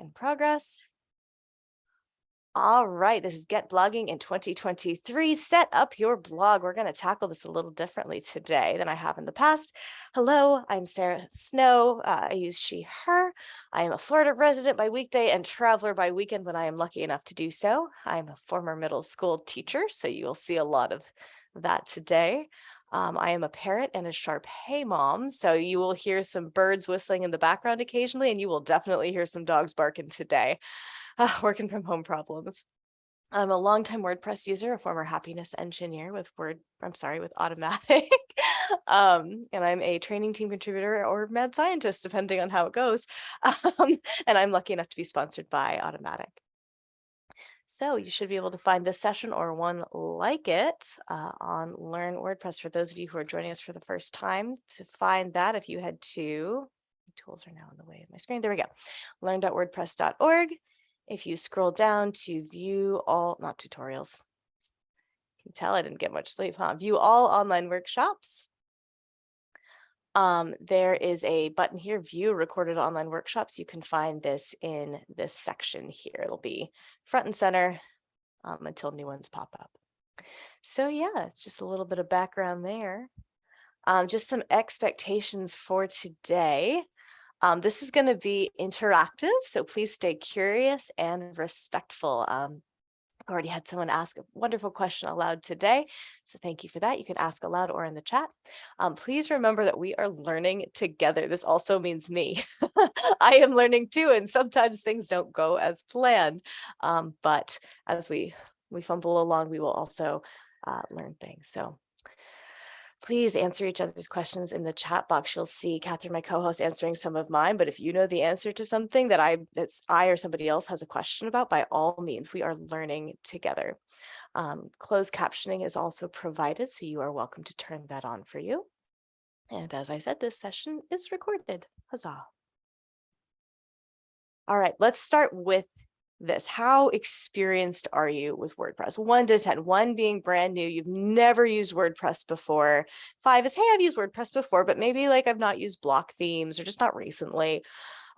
in progress. All right, this is Get Blogging in 2023. Set up your blog. We're going to tackle this a little differently today than I have in the past. Hello, I'm Sarah Snow. Uh, I use she, her. I am a Florida resident by weekday and traveler by weekend when I am lucky enough to do so. I'm a former middle school teacher, so you will see a lot of that today. Um, I am a parrot and a Shar Pei mom, so you will hear some birds whistling in the background occasionally, and you will definitely hear some dogs barking today. Uh, working from home problems. I'm a longtime WordPress user, a former happiness engineer with Word, I'm sorry, with Automattic. um, and I'm a training team contributor or mad scientist, depending on how it goes. Um, and I'm lucky enough to be sponsored by Automattic. So you should be able to find this session or one like it uh, on Learn WordPress. For those of you who are joining us for the first time, to find that, if you head to, tools are now in the way of my screen, there we go, learn.wordpress.org. If you scroll down to view all, not tutorials, you can tell I didn't get much sleep, huh? View all online workshops. Um, there is a button here, view recorded online workshops. You can find this in this section here. It'll be front and center um, until new ones pop up. So yeah, it's just a little bit of background there. Um, just some expectations for today. Um, this is going to be interactive, so please stay curious and respectful. Um, I've already had someone ask a wonderful question aloud today, so thank you for that. You can ask aloud or in the chat. Um, please remember that we are learning together. This also means me. I am learning too, and sometimes things don't go as planned. Um, but as we we fumble along, we will also uh, learn things. So please answer each other's questions in the chat box. You'll see Catherine, my co-host, answering some of mine. But if you know the answer to something that I that's I or somebody else has a question about, by all means, we are learning together. Um, closed captioning is also provided, so you are welcome to turn that on for you. And as I said, this session is recorded. Huzzah. All right, let's start with this. How experienced are you with WordPress? One to 10, one being brand new, you've never used WordPress before. Five is, hey, I've used WordPress before, but maybe like I've not used block themes or just not recently.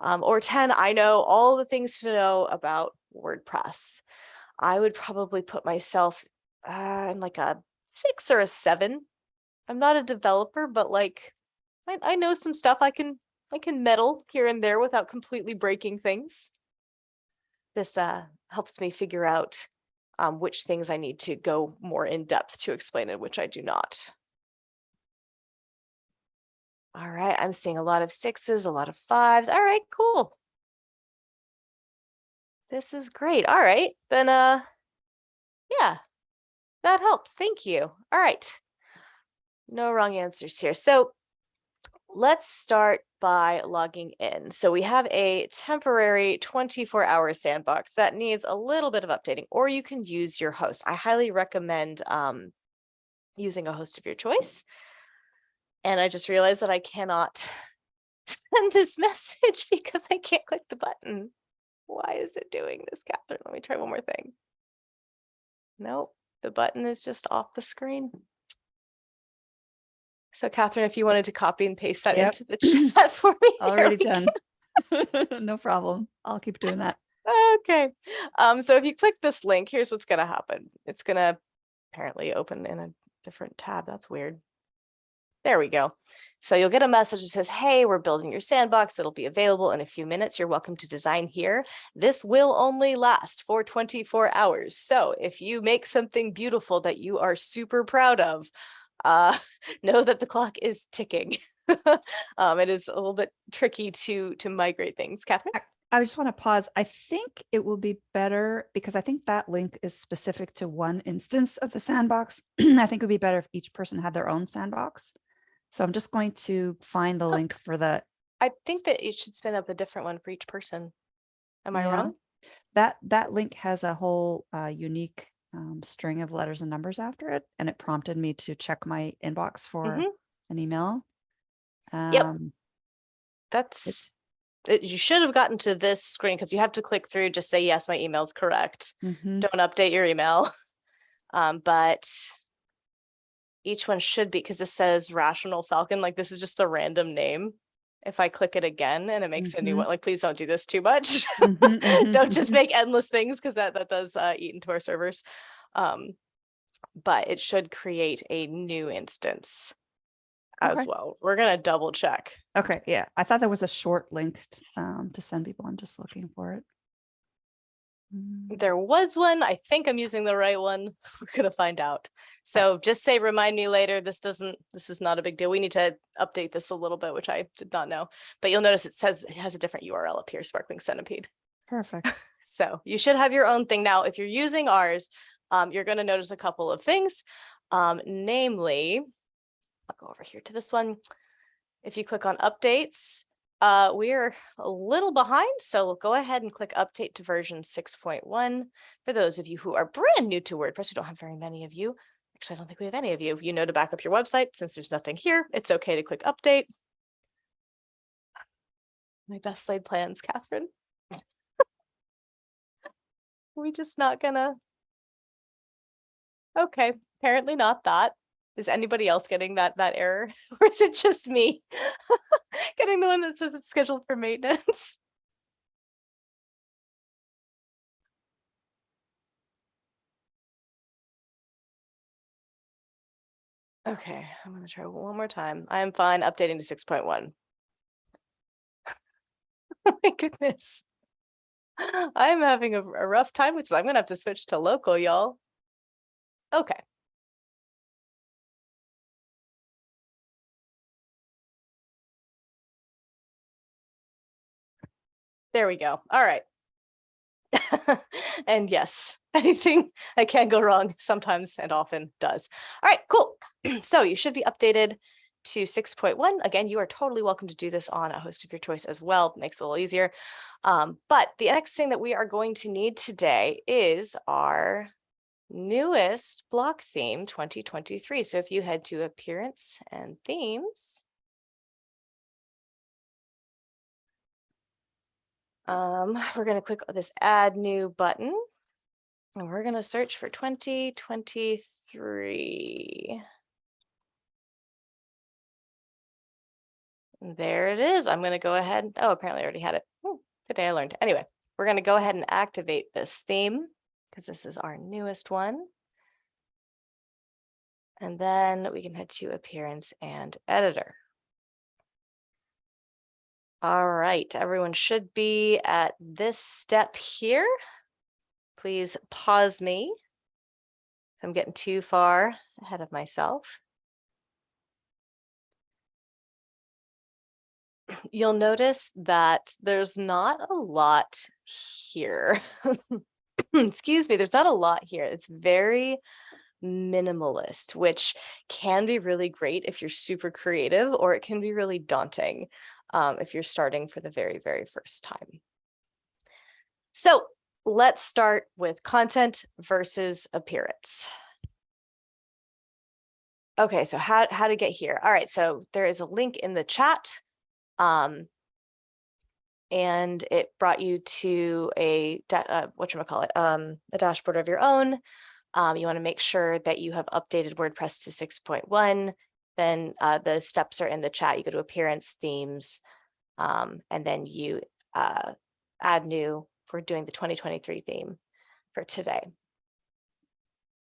Um, or 10, I know all the things to know about WordPress. I would probably put myself uh, in like a six or a seven. I'm not a developer, but like I, I know some stuff I can I can meddle here and there without completely breaking things this uh, helps me figure out um, which things I need to go more in depth to explain and which I do not. All right, I'm seeing a lot of sixes, a lot of fives. All right, cool. This is great. All right, then, uh, yeah, that helps. Thank you. All right. No wrong answers here. So let's start by logging in. So we have a temporary 24 hour sandbox that needs a little bit of updating, or you can use your host. I highly recommend um, using a host of your choice. And I just realized that I cannot send this message because I can't click the button. Why is it doing this, Catherine? Let me try one more thing. Nope, the button is just off the screen. So Catherine, if you wanted to copy and paste that Yep. into the chat for me. Already done. No problem. I'll keep doing that. Okay. Um, so if you click this link, here's what's going to happen. It's going to apparently open in a different tab. That's weird. There we go. So you'll get a message that says, hey, we're building your sandbox. It'll be available in a few minutes. You're welcome to design here. This will only last for 24 hours. So if you make something beautiful that you are super proud of, uh, know that the clock is ticking. um, it is a little bit tricky to to migrate things. Catherine? I just want to pause. I think it will be better because I think that link is specific to one instance of the sandbox. I think it would be better if each person had their own sandbox. So I'm just going to find the link for the I think that it should spin up a different one for each person. Am I Yeah. wrong? that that link has a whole uh, unique um, string of letters and numbers after it, and it prompted me to check my inbox for Mhm. an email. Yep. Um, That's it, you should have gotten to this screen because you have to click through, just say, yes, my email is correct. mhm. Don't update your email. Um, but each one should be because this says Rational Falcon, like this is just the random name. If I click it again and it makes a new Mhm. one, like, please don't do this too much. Mhm, mhm, Don't just mhm. make endless things because that, that does uh, eat into our servers. Um, but it should create a new instance as Okay. well. We're gonna double check. Okay, yeah, I thought there was a short link um, to send people. I'm just looking for it. Mm, There was one. I think I'm using the right one. We're gonna find out. So just say remind me later. This doesn't, this is not a big deal. We need to update this a little bit, which I did not know. But you'll notice it says it has a different URL up here, Sparkling Centipede. Perfect. So you should have your own thing now. If you're using ours, um, you're going to notice a couple of things. Um, namely, I'll go over here to this one. If you click on updates, uh, we're a little behind. So we'll go ahead and click update to version 6.1. For those of you who are brand new to WordPress, we don't have very many of you. Actually, I don't think we have any of you. You know to back up your website. Since there's nothing here, it's okay to click update. My best laid plans, Catherine. we just not gonna Okay, apparently not that. Is anybody else getting that that error? Or is it just me? Getting the one that says it's scheduled for maintenance? Okay, I'm gonna try one more time. I am fine updating to six point one. Oh my goodness. I'm having a, a rough time with this. I'm gonna have to switch to local, y'all. Okay. There we go. All right. and yes, anything that can go wrong sometimes and often does. All right, cool. so you should be updated to 6.1. Again, you are totally welcome to do this on a host of your choice as well. Makes it a little easier. Um, but the next thing that we are going to need today is our newest block theme 2023. So if you head to appearance and themes, um, we're going to click this add new button and we're going to search for 2023. There it is. I'm going to go ahead. Oh, apparently I already had it. Oh, today I learned. Anyway, we're going to go ahead and activate this theme because this is our newest one. And then we can head to appearance and editor. All right, everyone should be at this step here. Please pause me. I'm getting too far ahead of myself. You'll notice that there's not a lot here. Excuse me, there's not a lot here. It's very minimalist, which can be really great if you're super creative, or it can be really daunting um, if you're starting for the very, very first time. So let's start with content versus appearance. Okay, so how, how to get here? All right, so there is a link in the chat. Um, and it brought you to a, uh, whatchamacallit, um, a dashboard of your own. Um, you want to make sure that you have updated WordPress to 6.1. Then uh, the steps are in the chat. You go to appearance, themes, um, and then you uh, add new. We're doing the 2023 theme for today.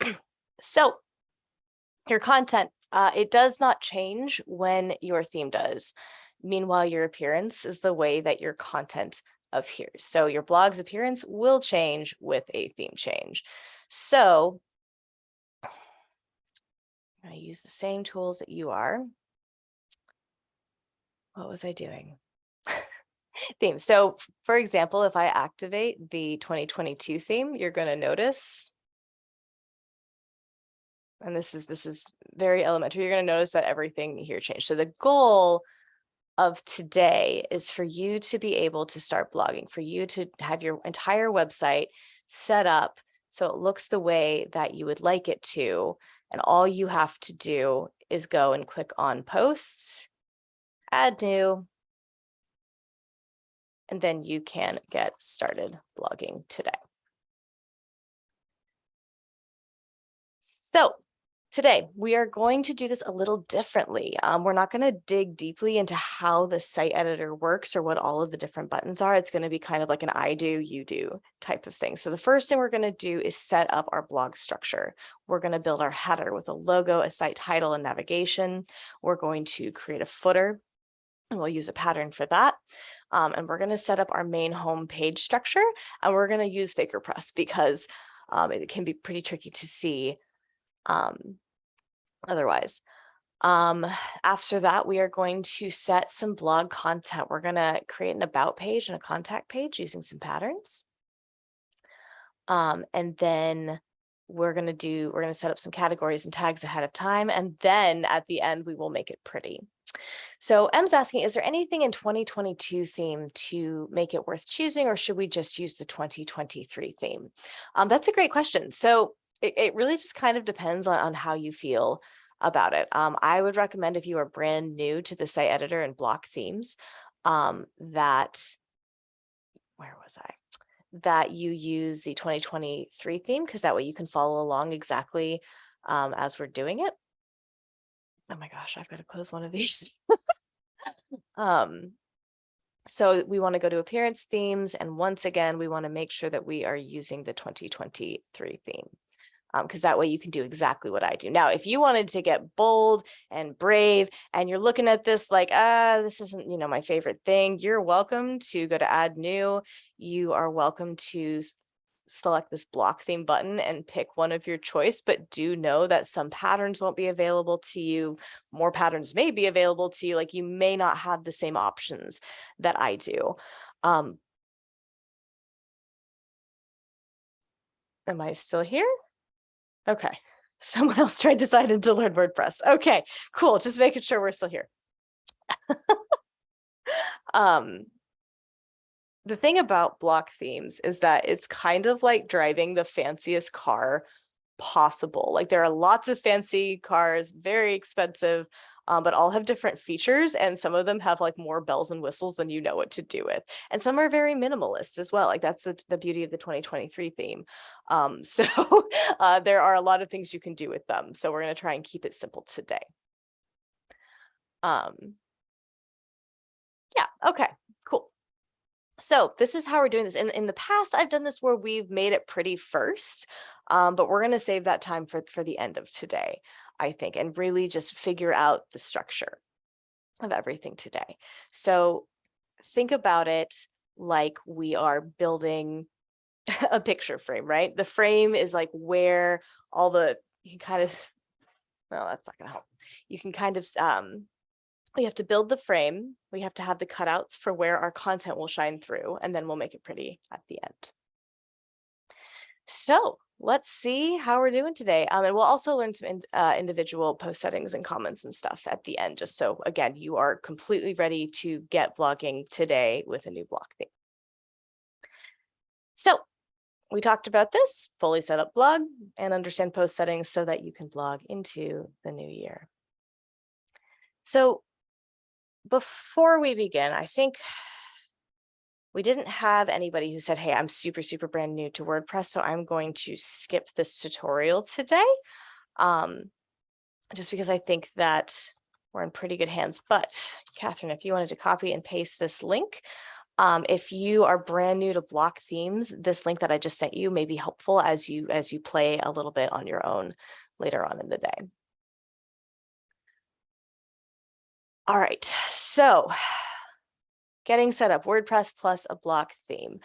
so your content, uh, it does not change when your theme does. Meanwhile, your appearance is the way that your content appears. So your blog's appearance will change with a theme change. So I use the same tools that you are. What was I doing? theme. So for example, if I activate the 2022 theme, you're going to notice and this is this is very elementary. You're going to notice that everything here changed. So the goal of today is for you to be able to start blogging, for you to have your entire website set up so it looks the way that you would like it to. And all you have to do is go and click on posts, add new, and then you can get started blogging today. So Today, we are going to do this a little differently. Um, we're not going to dig deeply into how the site editor works or what all of the different buttons are. It's going to be kind of like an I do, you do type of thing. So the first thing we're going to do is set up our blog structure. We're going to build our header with a logo, a site title, and navigation. We're going to create a footer and we'll use a pattern for that. Um, and we're going to set up our main home page structure and we're going to use FakerPress because um, it can be pretty tricky to see um, otherwise. Um, after that, we are going to set some blog content. We're going to create an about page and a contact page using some patterns. Um, and then we're going to do, we're going to set up some categories and tags ahead of time. And then at the end, we will make it pretty. So M's asking, is there anything in 2022 theme to make it worth choosing, or should we just use the 2023 theme? Um, that's a great question. So it, it really just kind of depends on, on how you feel about it. Um, I would recommend if you are brand new to the site editor and block themes, um, that, where was I? That you use the 2023 theme, because that way you can follow along exactly um, as we're doing it. Oh my gosh, I've got to close one of these. um, so we want to go to appearance themes. And once again, we want to make sure that we are using the 2023 theme because um, that way you can do exactly what I do. Now, if you wanted to get bold and brave and you're looking at this like, ah, this isn't, you know, my favorite thing, you're welcome to go to add new. You are welcome to select this block theme button and pick one of your choice, but do know that some patterns won't be available to you. More patterns may be available to you. Like you may not have the same options that I do. Um, am I still here? Okay. Someone else tried decided to learn WordPress. Okay, cool. Just making sure we're still here. um, the thing about block themes is that it's kind of like driving the fanciest car possible. Like there are lots of fancy cars, very expensive, um, but all have different features and some of them have like more bells and whistles than you know what to do with. And some are very minimalist as well. Like that's the, the beauty of the 2023 theme. Um, so uh, there are a lot of things you can do with them. So we're going to try and keep it simple today. Um, yeah, okay, cool. So this is how we're doing this. In, in the past, I've done this where we've made it pretty first, um, but we're going to save that time for, for the end of today. I think, and really just figure out the structure of everything today. So think about it like we are building a picture frame, right? The frame is like where all the, you can kind of, well, that's not gonna help. You can kind of, um, we have to build the frame. We have to have the cutouts for where our content will shine through, and then we'll make it pretty at the end. So let's see how we're doing today. Um, and we'll also learn some in, uh, individual post settings and comments and stuff at the end, just so again, you are completely ready to get blogging today with a new blog theme. So we talked about this, fully set up blog and understand post settings so that you can blog into the new year. So before we begin, I think we didn't have anybody who said, hey, I'm super, super brand new to WordPress, so I'm going to skip this tutorial today, um, just because I think that we're in pretty good hands. But Catherine, if you wanted to copy and paste this link, um, if you are brand new to block themes, this link that I just sent you may be helpful as you as you play a little bit on your own later on in the day. All right, so getting set up WordPress plus a block theme.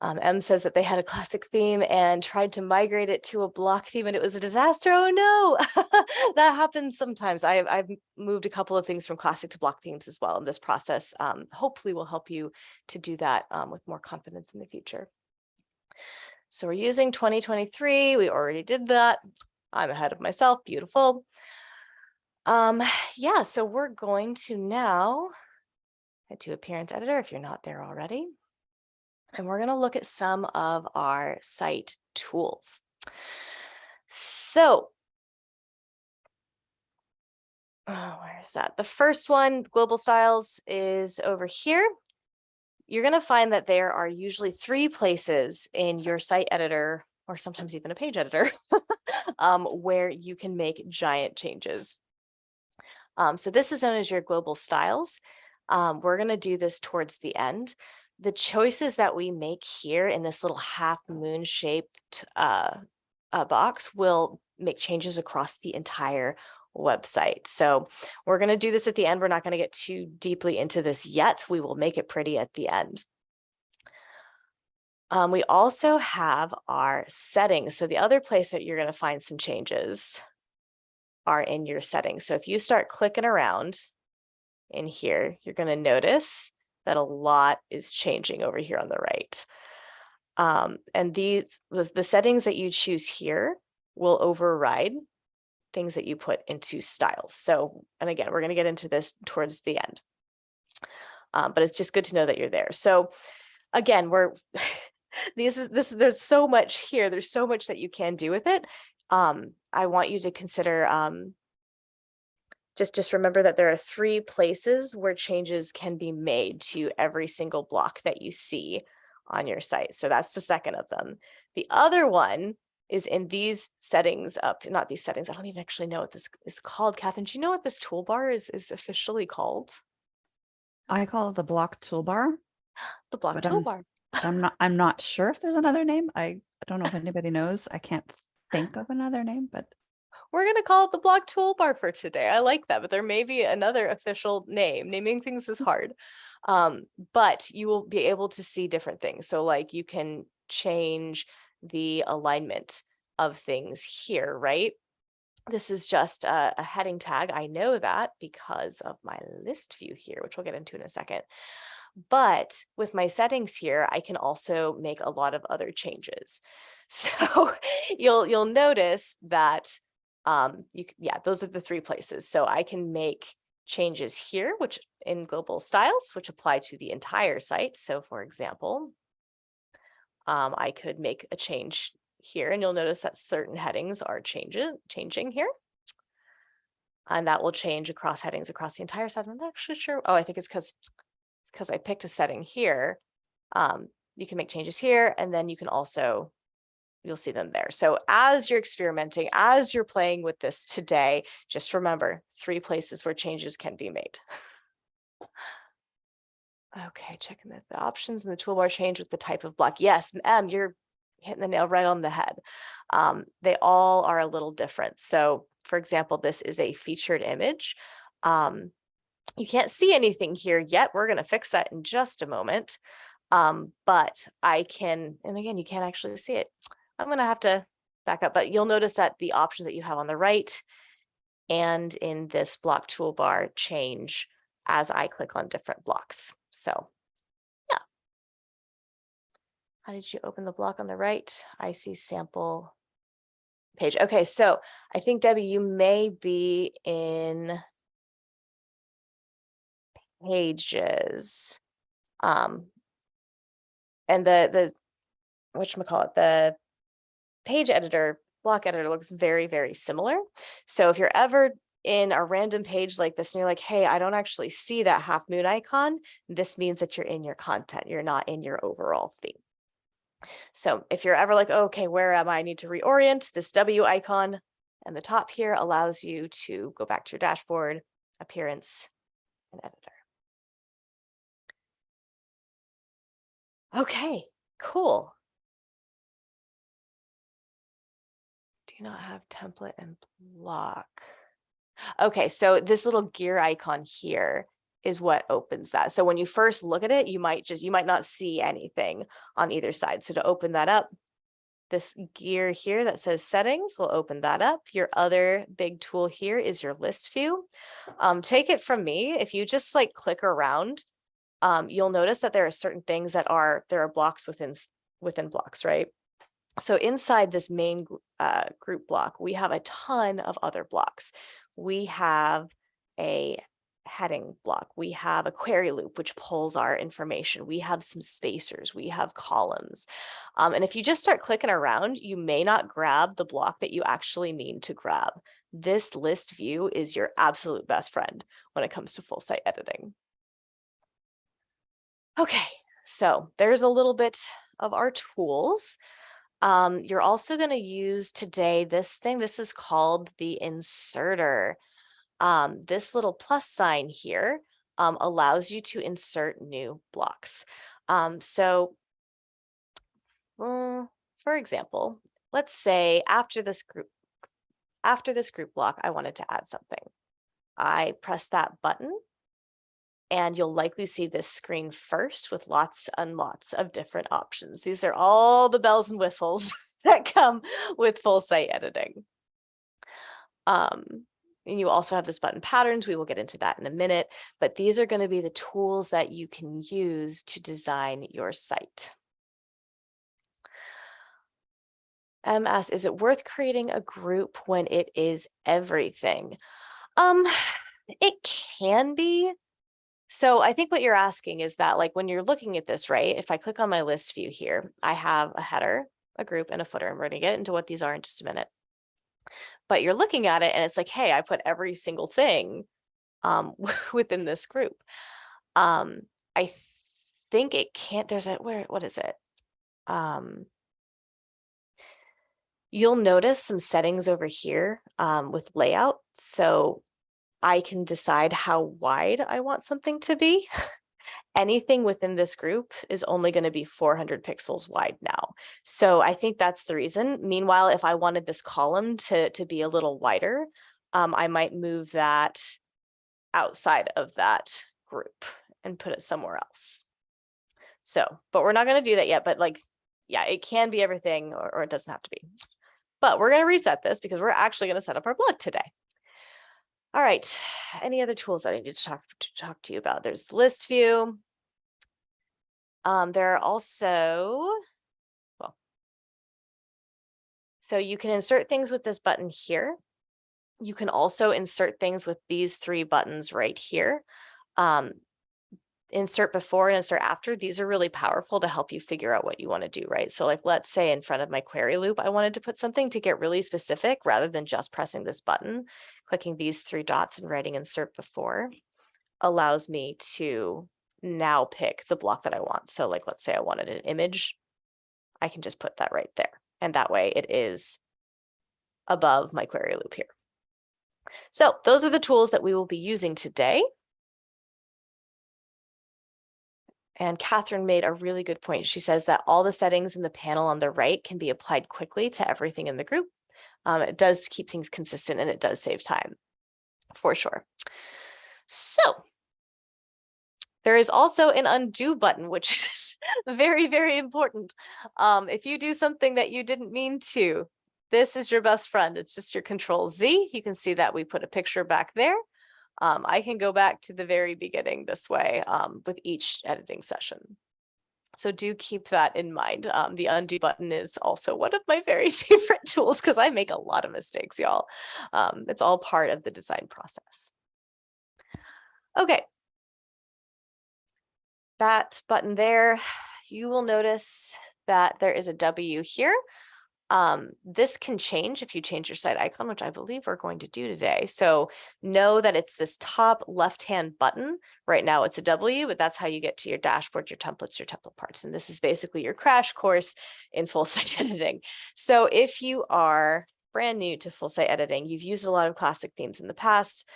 Um, M says that they had a classic theme and tried to migrate it to a block theme and it was a disaster. Oh no, that happens sometimes. I've, I've moved a couple of things from classic to block themes as well. And this process um, hopefully will help you to do that um, with more confidence in the future. So we're using 2023. We already did that. I'm ahead of myself. Beautiful. Um, yeah, so we're going to now to Appearance Editor if you're not there already. And we're going to look at some of our site tools. So, oh, where is that? The first one, Global Styles, is over here. You're going to find that there are usually three places in your site editor or sometimes even a page editor, um, where you can make giant changes. Um, so this is known as your global styles. Um, we're going to do this towards the end. The choices that we make here in this little half moon shaped uh, uh, box will make changes across the entire website. So we're going to do this at the end. We're not going to get too deeply into this yet. We will make it pretty at the end. Um, we also have our settings. So the other place that you're going to find some changes are in your settings. So if you start clicking around in here, you're going to notice that a lot is changing over here on the right. Um, and the, the, the settings that you choose here will override things that you put into styles. So, and again, we're going to get into this towards the end. Um, but it's just good to know that you're there. So again, we're this is this there's so much here. There's so much that you can do with it. Um, I want you to consider um, just just remember that there are three places where changes can be made to every single block that you see on your site. So that's the second of them. The other one is in these settings up, not these settings. I don't even actually know what this is called. Catherine, do you know what this toolbar is, is officially called? I call it the block toolbar. The block But, toolbar. I'm not, I'm not sure if there's another name. I, I don't know if anybody knows. I can't think of another name, but We're going to call it the block toolbar for today. I like that, but there may be another official name. Naming things is hard. Um, but you will be able to see different things. So like you can change the alignment of things here, right? This is just a, a heading tag. I know that because of my list view here, which we'll get into in a second. But with my settings here, I can also make a lot of other changes. So you'll you'll notice that um, you yeah, those are the three places. So I can make changes here, which in global styles, which apply to the entire site. So for example, um, I could make a change here and you'll notice that certain headings are changes changing here. And that will change across headings across the entire site. I'm not actually sure. Oh, I think it's because because I picked a setting here. Um, you can make changes here and then you can also you'll see them there. So as you're experimenting, as you're playing with this today, just remember three places where changes can be made. Okay, checking that the options in the toolbar change with the type of block. Yes, M, you're hitting the nail right on the head. Um, they all are a little different. So for example, this is a featured image. Um, you can't see anything here yet. We're going to fix that in just a moment. Um, but I can, and again, you can't actually see it. I'm going to have to back up, but you'll notice that the options that you have on the right and in this block toolbar change as I click on different blocks. So yeah. How did you open the block on the right? I see sample page. Okay, so I think Debbie, you may be in pages. Um, and the, the, whatchamacallit, the page editor, block editor looks very, very similar. So if you're ever in a random page like this and you're like, hey, I don't actually see that half moon icon, this means that you're in your content. You're not in your overall theme. So if you're ever like, oh, okay, where am I? I need to reorient this W icon and the top here allows you to go back to your dashboard, appearance, and editor. Okay, cool. Not have template and block. Okay, so this little gear icon here is what opens that. So when you first look at it, you might just, you might not see anything on either side. So to open that up, this gear here that says settings will open that up. Your other big tool here is your list view. Um, take it from me, if you just like click around, um, you'll notice that there are certain things that are, there are blocks within, within blocks, right? So inside this main uh, group block, we have a ton of other blocks. We have a heading block. We have a query loop, which pulls our information. We have some spacers. We have columns. Um, and if you just start clicking around, you may not grab the block that you actually mean to grab. This list view is your absolute best friend when it comes to full site editing. Okay, so there's a little bit of our tools. Um, you're also going to use today this thing. This is called the inserter. Um, this little plus sign here um, allows you to insert new blocks. Um, so, mm, for example, let's say after this group, after this group block, I wanted to add something. I press that button and you'll likely see this screen first with lots and lots of different options. These are all the bells and whistles that come with full site editing. Um, and you also have this button patterns. We will get into that in a minute, but these are going to be the tools that you can use to design your site. M asks, is it worth creating a group when it is everything? Um, it can be. So I think what you're asking is that like when you're looking at this, right? If I click on my list view here, I have a header, a group and a footer. And we're going to get into what these are in just a minute. But you're looking at it and it's like, hey, I put every single thing um, within this group. Um, I th think it can't, there's a, where, what is it? Um, you'll notice some settings over here um, with layout. So I can decide how wide I want something to be. Anything within this group is only going to be 400 pixels wide now. So I think that's the reason. Meanwhile, if I wanted this column to, to be a little wider, um, I might move that outside of that group and put it somewhere else. So, but we're not going to do that yet. But like, yeah, it can be everything or, or it doesn't have to be. But we're going to reset this because we're actually going to set up our blog today. All right, any other tools that I need to talk to talk to you about? There's the list view. Um, there are also, well, so you can insert things with this button here. You can also insert things with these three buttons right here. Um, insert before and insert after, these are really powerful to help you figure out what you want to do, right? So like, let's say in front of my query loop, I wanted to put something to get really specific rather than just pressing this button, clicking these three dots and writing insert before allows me to now pick the block that I want. So like, let's say I wanted an image, I can just put that right there. And that way it is above my query loop here. So those are the tools that we will be using today. And Catherine made a really good point. She says that all the settings in the panel on the right can be applied quickly to everything in the group. Um, it does keep things consistent and it does save time for sure. So there is also an undo button, which is very, very important. Um, if you do something that you didn't mean to, this is your best friend. It's just your control Z. You can see that we put a picture back there um, I can go back to the very beginning this way um, with each editing session. So do keep that in mind. Um, the undo button is also one of my very favorite tools because I make a lot of mistakes, y'all. Um, it's all part of the design process. Okay. That button there, you will notice that there is a W here. Um, this can change if you change your site icon, which I believe we're going to do today. So know that it's this top left-hand button. Right now it's a W, but that's how you get to your dashboard, your templates, your template parts. And this is basically your crash course in full site editing. So if you are brand new to full site editing, you've used a lot of classic themes in the past.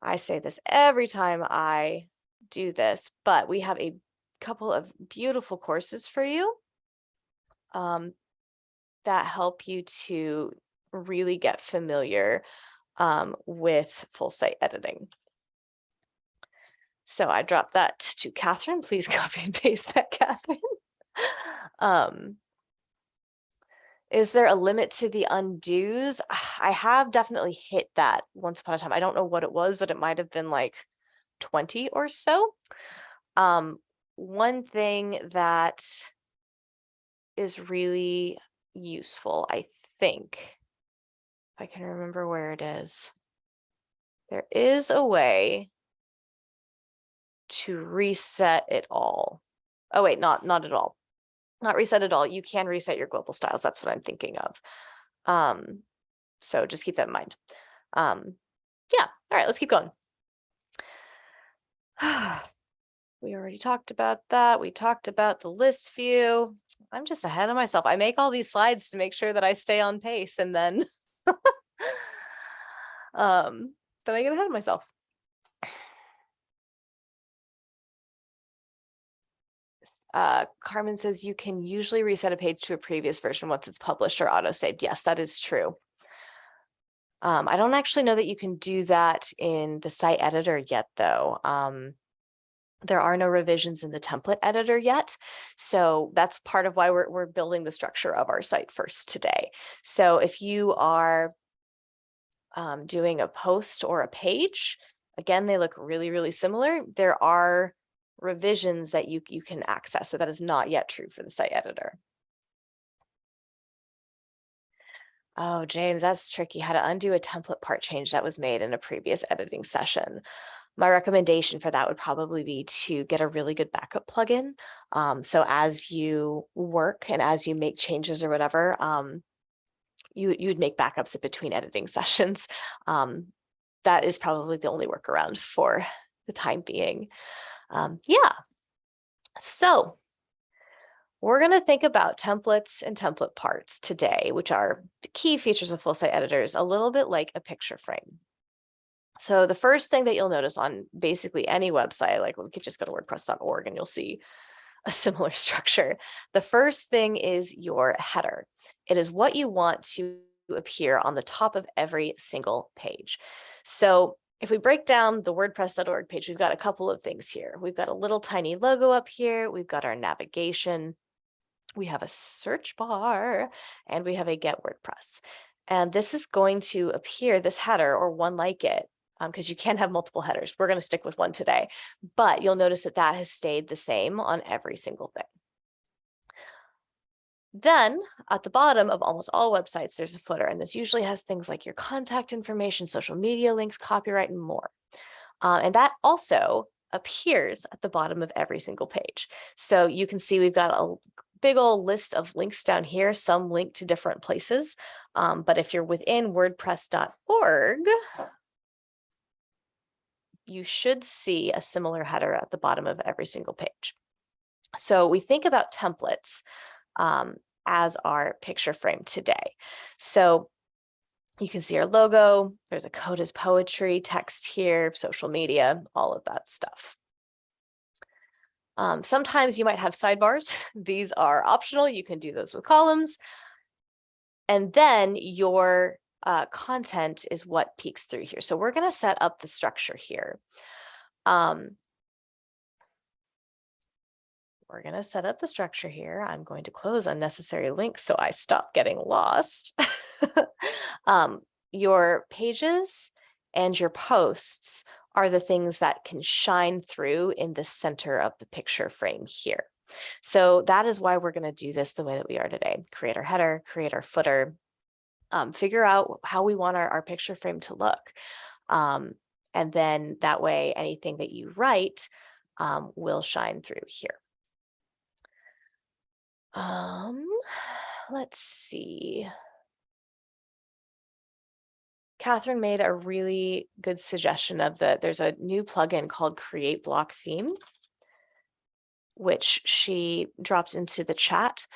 I say this every time I do this, but we have a couple of beautiful courses for you. Um, that help you to really get familiar um, with full site editing. So I dropped that to Catherine. Please copy and paste that, Catherine. um, is there a limit to the undos? I have definitely hit that once upon a time. I don't know what it was, but it might have been like 20 or so. Um, one thing that is really useful, I think. If I can remember where it is. There is a way to reset it all. Oh wait, not not at all. Not reset at all. You can reset your global styles. That's what I'm thinking of. Um, so just keep that in mind. Um, yeah, all right, let's keep going. We already talked about that. We talked about the list view. I'm just ahead of myself. I make all these slides to make sure that I stay on pace and then um, then I get ahead of myself. Uh, Carmen says you can usually reset a page to a previous version once it's published or auto-saved. Yes, that is true. Um, I don't actually know that you can do that in the site editor yet, though. Um, there are no revisions in the template editor yet. So that's part of why we're, we're building the structure of our site first today. So if you are um, doing a post or a page, again, they look really, really similar. There are revisions that you, you can access, but that is not yet true for the site editor. Oh, James, that's tricky. How to undo a template part change that was made in a previous editing session. My recommendation for that would probably be to get a really good backup plugin. Um, so as you work and as you make changes or whatever, um, you you would make backups in between editing sessions. Um, that is probably the only workaround for the time being. Um, yeah. So we're going to think about templates and template parts today, which are key features of full site editors, a little bit like a picture frame. So the first thing that you'll notice on basically any website, like we could just go to wordpress.org and you'll see a similar structure. The first thing is your header. It is what you want to appear on the top of every single page. So if we break down the wordpress.org page, we've got a couple of things here. We've got a little tiny logo up here. We've got our navigation we have a search bar and we have a get WordPress. And this is going to appear, this header or one like it, because um, you can have multiple headers. We're going to stick with one today, but you'll notice that that has stayed the same on every single thing. Then at the bottom of almost all websites, there's a footer, and this usually has things like your contact information, social media links, copyright, and more. Uh, and that also appears at the bottom of every single page. So you can see we've got a big old list of links down here, some link to different places. Um, but if you're within wordpress.org, you should see a similar header at the bottom of every single page. So we think about templates um, as our picture frame today. So you can see our logo, there's a code as poetry, text here, social media, all of that stuff. Um, sometimes you might have sidebars. These are optional. You can do those with columns. And then your uh, content is what peeks through here. So we're going to set up the structure here. Um, we're going to set up the structure here. I'm going to close unnecessary links so I stop getting lost. um, your pages and your posts are the things that can shine through in the center of the picture frame here. So that is why we're going to do this the way that we are today. Create our header, create our footer, um, figure out how we want our, our picture frame to look. Um, and then that way, anything that you write um, will shine through here. Um, let's see. Catherine made a really good suggestion of the, there's a new plugin called Create Block Theme, which she dropped into the chat.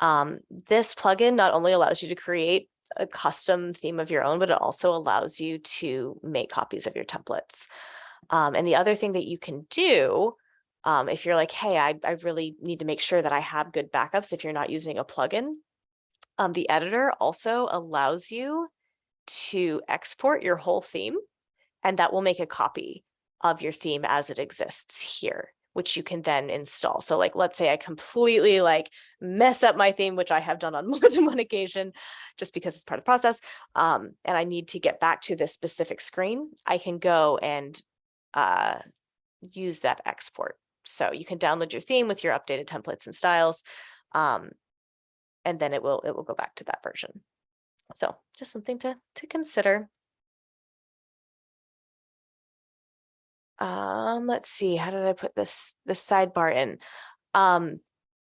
Um, this plugin not only allows you to create a custom theme of your own, but it also allows you to make copies of your templates. Um, and the other thing that you can do, um, if you're like, hey, I, I really need to make sure that I have good backups if you're not using a plugin, um, the editor also allows you to export your whole theme and that will make a copy of your theme as it exists here which you can then install. So like, let's say I completely like mess up my theme, which I have done on more than one occasion, just because it's part of the process. Um, and I need to get back to this specific screen. I can go and uh, use that export. So you can download your theme with your updated templates and styles. Um, and then it will, it will go back to that version. So just something to, to consider. Um, let's see, how did I put this, this sidebar in? Um,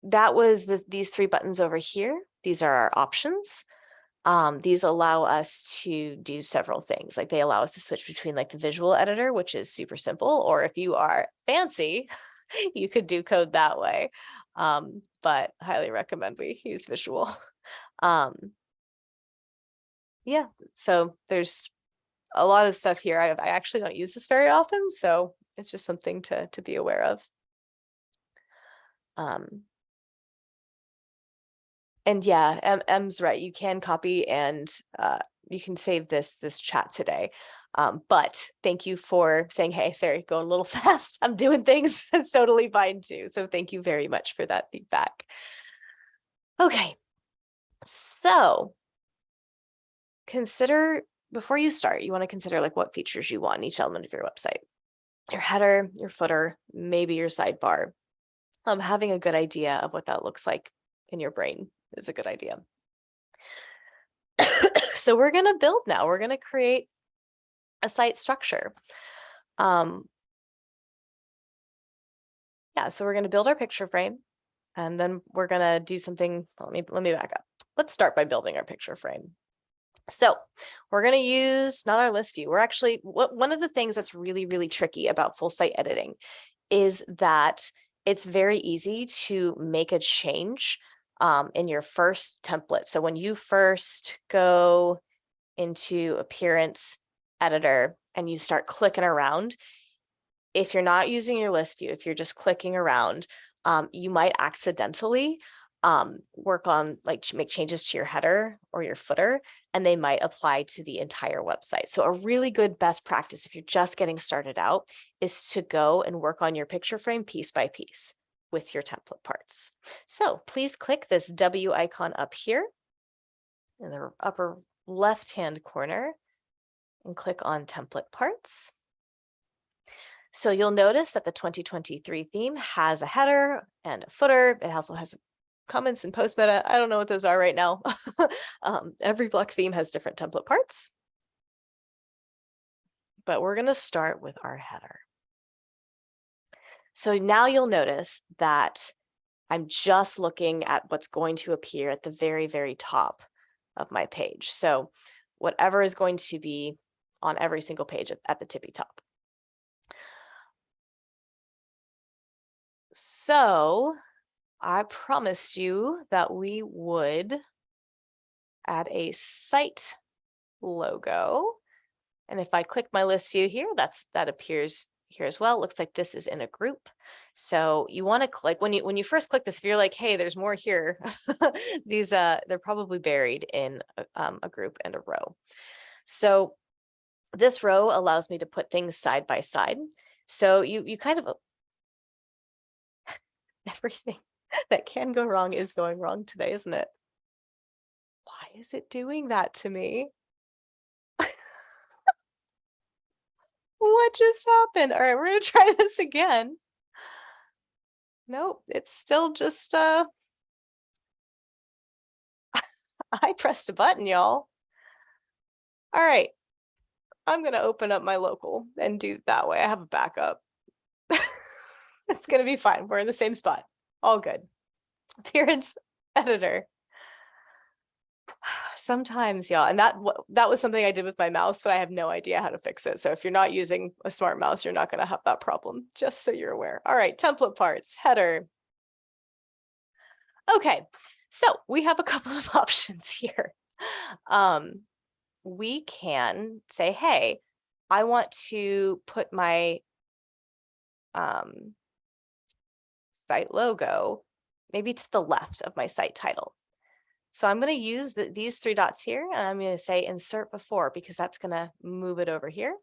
that was the, these three buttons over here. These are our options. Um, these allow us to do several things. Like they allow us to switch between like the visual editor, which is super simple, or if you are fancy, you could do code that way. Um, but highly recommend we use visual. Um, yeah, so there's a lot of stuff here. I, I actually don't use this very often, so it's just something to to be aware of. Um, and yeah, M M's right. You can copy and uh, you can save this this chat today. Um, but thank you for saying, hey, sorry, going a little fast. I'm doing things. That's totally fine too. So thank you very much for that feedback. Okay, so consider before you start, you want to consider like what features you want in each element of your website. Your header, your footer, maybe your sidebar. Um, having a good idea of what that looks like in your brain is a good idea. so we're going to build now. We're going to create a site structure. Um, yeah, so we're going to build our picture frame and then we're going to do something. Let me, let me back up. Let's start by building our picture frame. So we're going to use not our list view. We're actually one of the things that's really, really tricky about full site editing is that it's very easy to make a change um, in your first template. So when you first go into appearance editor and you start clicking around, if you're not using your list view, if you're just clicking around, um, you might accidentally um, work on like make changes to your header or your footer, and they might apply to the entire website. So a really good best practice if you're just getting started out is to go and work on your picture frame piece by piece with your template parts. So please click this W icon up here in the upper left-hand corner and click on template parts. So you'll notice that the 2023 theme has a header and a footer. It also has comments and post meta. I don't know what those are right now. um, every block theme has different template parts. But we're going to start with our header. So now you'll notice that I'm just looking at what's going to appear at the very, very top of my page. So whatever is going to be on every single page at, at the tippy top. So I promised you that we would add a site logo. And if I click my list view here, that's that appears here as well. It looks like this is in a group. So you want to click when you when you first click this, if you're like, hey, there's more here, these uh they're probably buried in a, um, a group and a row. So this row allows me to put things side by side. So you you kind of everything that can go wrong is going wrong today, isn't it? Why is it doing that to me? what just happened? All right, we're gonna try this again. Nope, it's still just uh I pressed a button, y'all. All right. I'm gonna open up my local and do that way. I have a backup. it's gonna be fine. We're in the same spot. All good. Appearance editor. Sometimes, y'all, and that that was something I did with my mouse, but I have no idea how to fix it. So if you're not using a smart mouse, you're not going to have that problem, just so you're aware. All right, template parts, header. Okay, so we have a couple of options here. Um, we can say, hey, I want to put my um, site logo maybe to the left of my site title. So I'm going to use the, these three dots here and I'm going to say insert before because that's going to move it over here.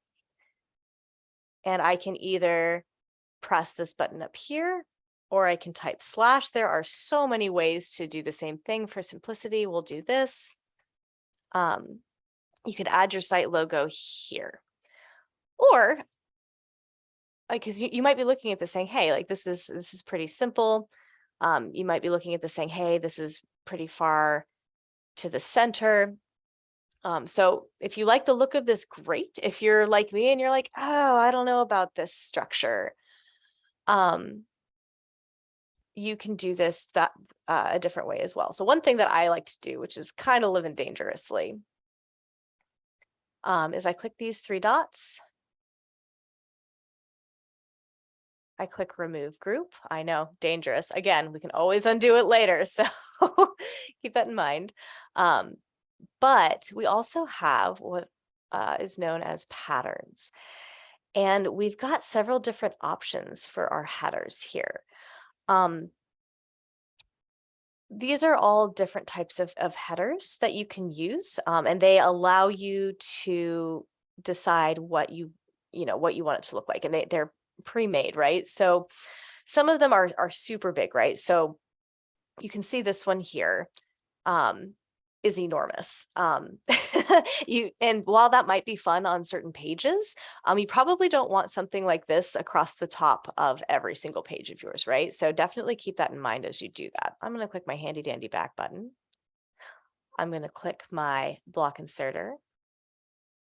And I can either press this button up here or I can type slash. There are so many ways to do the same thing. For simplicity, we'll do this. Um, you could add your site logo here. Or like, because you, you might be looking at this saying, hey, like this is this is pretty simple. Um, you might be looking at this saying, hey, this is pretty far to the center. Um, so if you like the look of this, great. If you're like me and you're like, oh, I don't know about this structure, um, you can do this that uh, a different way as well. So one thing that I like to do, which is kind of living dangerously, um, is I click these three dots. I click remove group. I know, dangerous. Again, we can always undo it later. So keep that in mind. Um, but we also have what uh, is known as patterns. And we've got several different options for our headers here. Um, these are all different types of, of headers that you can use, um, and they allow you to decide what you, you know, what you want it to look like. And they, they're pre-made, right? So some of them are, are super big, right? So you can see this one here. Um, is enormous. Um, you and while that might be fun on certain pages, um, you probably don't want something like this across the top of every single page of yours, right? So definitely keep that in mind as you do that. I'm going to click my handy dandy back button. I'm going to click my block inserter.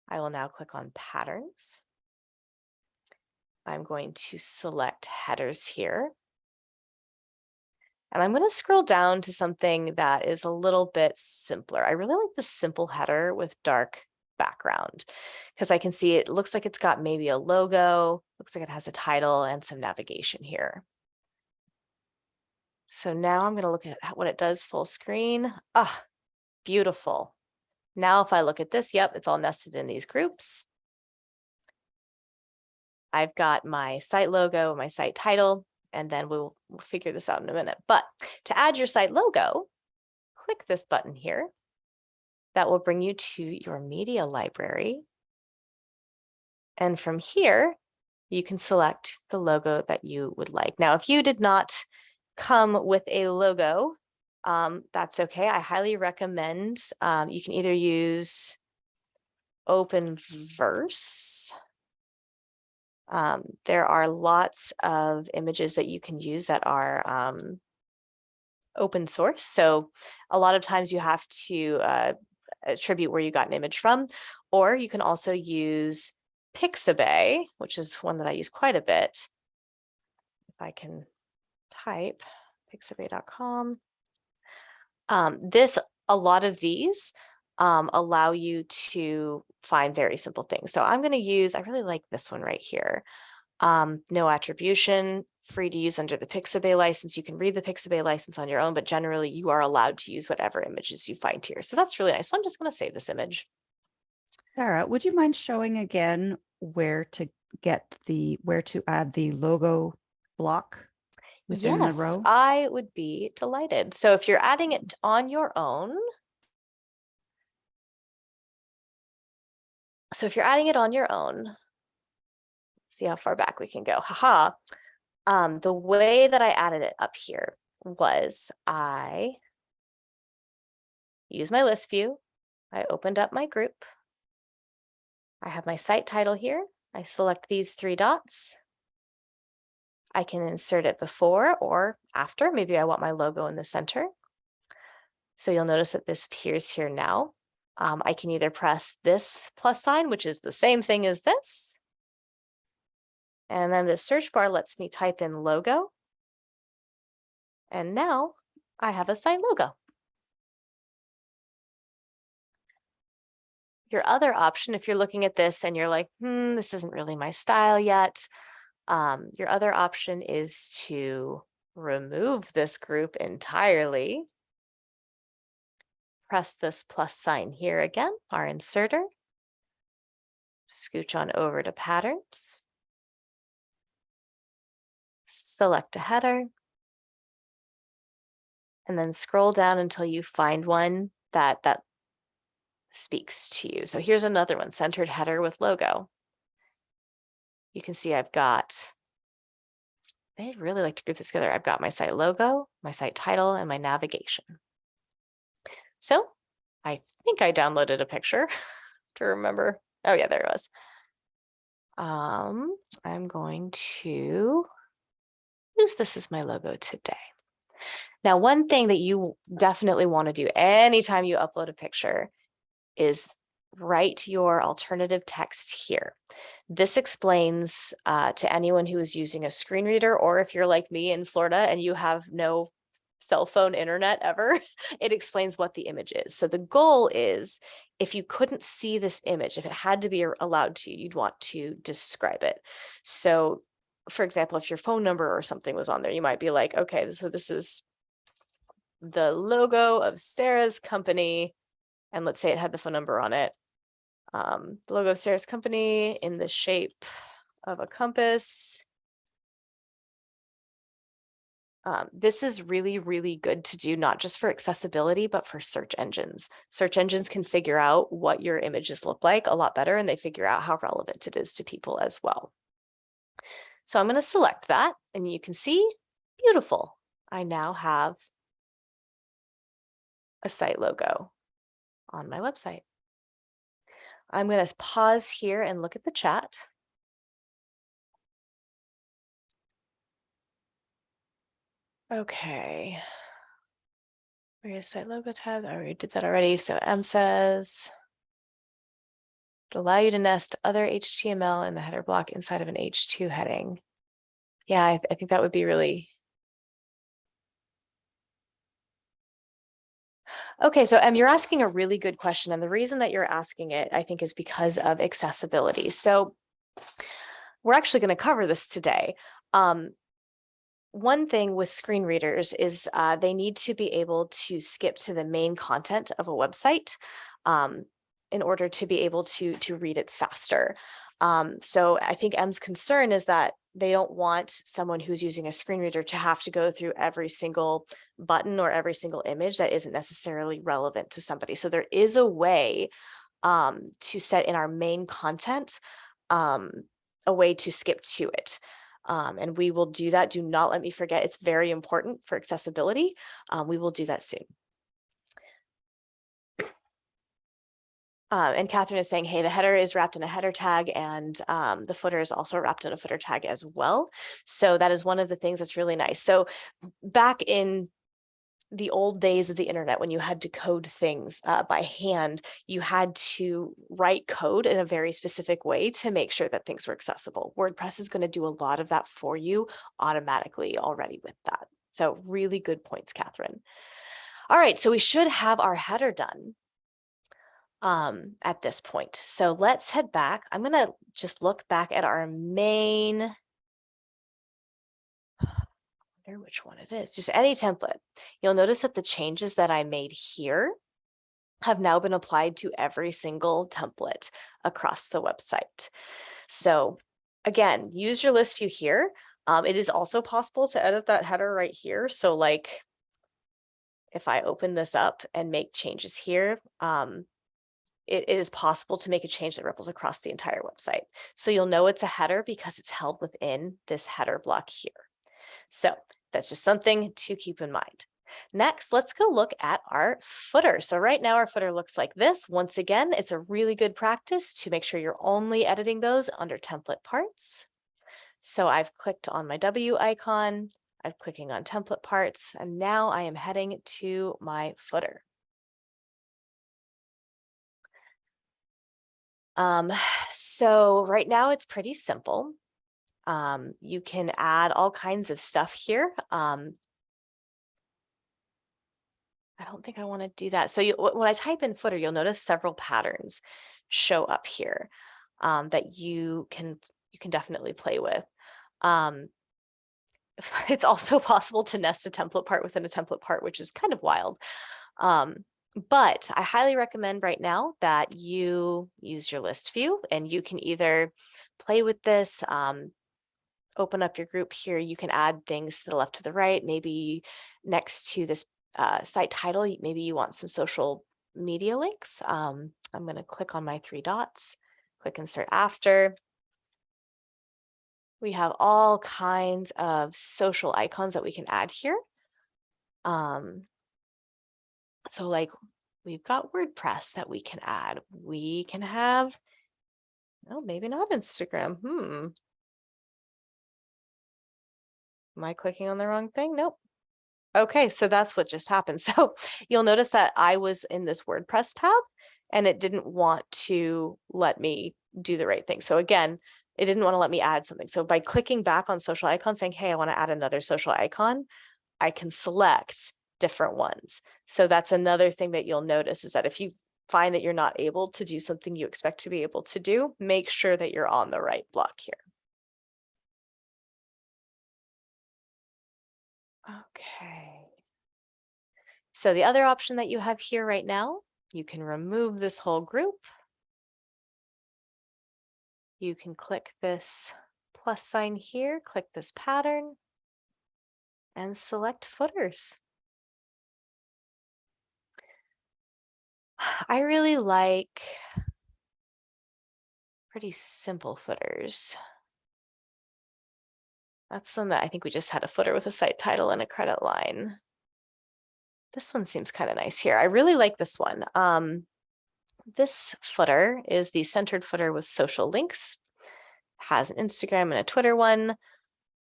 I will now click on patterns. I'm going to select headers here. And I'm going to scroll down to something that is a little bit simpler. I really like the simple header with dark background because I can see it looks like it's got maybe a logo, looks like it has a title and some navigation here. So now I'm going to look at what it does full screen. Ah, beautiful. Now if I look at this, yep, it's all nested in these groups. I've got my site logo, my site title, and then we'll, we'll figure this out in a minute. But to add your site logo, click this button here. That will bring you to your media library. And from here, you can select the logo that you would like. Now, if you did not come with a logo, um, that's okay. I highly recommend um, you can either use Openverse um, there are lots of images that you can use that are um, open source. So a lot of times you have to uh, attribute where you got an image from, or you can also use Pixabay, which is one that I use quite a bit. If I can type pixabay.com. Um, this, a lot of these um, allow you to find very simple things. So I'm going to use, I really like this one right here. Um, no attribution, free to use under the Pixabay license. You can read the Pixabay license on your own, but generally you are allowed to use whatever images you find here. So that's really nice. So I'm just going to save this image. Sarah, would you mind showing again where to get the, where to add the logo block within yes, the row? I would be delighted. So if you're adding it on your own, So if you're adding it on your own, see how far back we can go. Haha. Um, the way that I added it up here was I use my list view. I opened up my group. I have my site title here. I select these three dots. I can insert it before or after. Maybe I want my logo in the center. So you'll notice that this appears here now. Um, I can either press this plus sign, which is the same thing as this. And then the search bar lets me type in logo. And now I have a site logo. Your other option, if you're looking at this and you're like, hmm, this isn't really my style yet, um, your other option is to remove this group entirely press this plus sign here again, our inserter. Scooch on over to patterns. Select a header. And then scroll down until you find one that, that speaks to you. So here's another one, centered header with logo. You can see I've got, I really like to group this together. I've got my site logo, my site title, and my navigation. So I think I downloaded a picture to remember. Oh yeah, there it was. Um, I'm going to use this as my logo today. Now, one thing that you definitely want to do anytime you upload a picture is write your alternative text here. This explains uh, to anyone who is using a screen reader, or if you're like me in Florida and you have no cell phone internet ever, it explains what the image is. So the goal is if you couldn't see this image, if it had to be allowed to, you'd want to describe it. So for example, if your phone number or something was on there, you might be like, okay, so this is the logo of Sarah's company. And let's say it had the phone number on it. Um, the logo of Sarah's company in the shape of a compass. Um, this is really, really good to do, not just for accessibility, but for search engines. Search engines can figure out what your images look like a lot better, and they figure out how relevant it is to people as well. So I'm going to select that, and you can see, beautiful. I now have a site logo on my website. I'm going to pause here and look at the chat. Okay. Where is site logo tab? I already did that already. So M says allow you to nest other HTML in the header block inside of an H2 heading. Yeah, I, th I think that would be really Okay, so um, you're asking a really good question. And the reason that you're asking it, I think, is because of accessibility. So we're actually going to cover this today. Um, one thing with screen readers is uh, they need to be able to skip to the main content of a website um, in order to be able to, to read it faster. Um, so I think M's concern is that they don't want someone who's using a screen reader to have to go through every single button or every single image that isn't necessarily relevant to somebody. So there is a way um, to set in our main content um, a way to skip to it. Um, and we will do that. Do not let me forget. It's very important for accessibility. Um, we will do that soon. Uh, and Catherine is saying, hey, the header is wrapped in a header tag and um, the footer is also wrapped in a footer tag as well. So that is one of the things that's really nice. So back in the old days of the internet when you had to code things uh, by hand, you had to write code in a very specific way to make sure that things were accessible. WordPress is going to do a lot of that for you automatically already with that. So really good points, Catherine. All right, so we should have our header done um, at this point. So let's head back. I'm going to just look back at our main which one it is, just any template. You'll notice that the changes that I made here have now been applied to every single template across the website. So again, use your list view here. Um, it is also possible to edit that header right here. So like if I open this up and make changes here, um, it, it is possible to make a change that ripples across the entire website. So you'll know it's a header because it's held within this header block here. So that's just something to keep in mind. Next, let's go look at our footer. So right now our footer looks like this. Once again, it's a really good practice to make sure you're only editing those under template parts. So I've clicked on my W icon, I'm clicking on template parts, and now I am heading to my footer. Um, so right now it's pretty simple. Um, you can add all kinds of stuff here. Um, I don't think I want to do that. So you, when I type in footer, you'll notice several patterns show up here um, that you can you can definitely play with. Um, it's also possible to nest a template part within a template part, which is kind of wild. Um, but I highly recommend right now that you use your list view and you can either play with this, um, open up your group here, you can add things to the left to the right, maybe next to this uh, site title, maybe you want some social media links. Um, I'm going to click on my three dots, click insert after. We have all kinds of social icons that we can add here. Um, so like we've got WordPress that we can add. We can have, no, maybe not Instagram. Hmm. Am I clicking on the wrong thing? Nope. Okay, so that's what just happened. So you'll notice that I was in this WordPress tab and it didn't want to let me do the right thing. So again, it didn't want to let me add something. So by clicking back on social icon saying, hey, I want to add another social icon, I can select different ones. So that's another thing that you'll notice is that if you find that you're not able to do something you expect to be able to do, make sure that you're on the right block here. Okay. So the other option that you have here right now, you can remove this whole group. You can click this plus sign here, click this pattern and select footers. I really like pretty simple footers. That's one that I think we just had a footer with a site title and a credit line. This one seems kind of nice here. I really like this one. Um, this footer is the centered footer with social links. Has an Instagram and a Twitter one.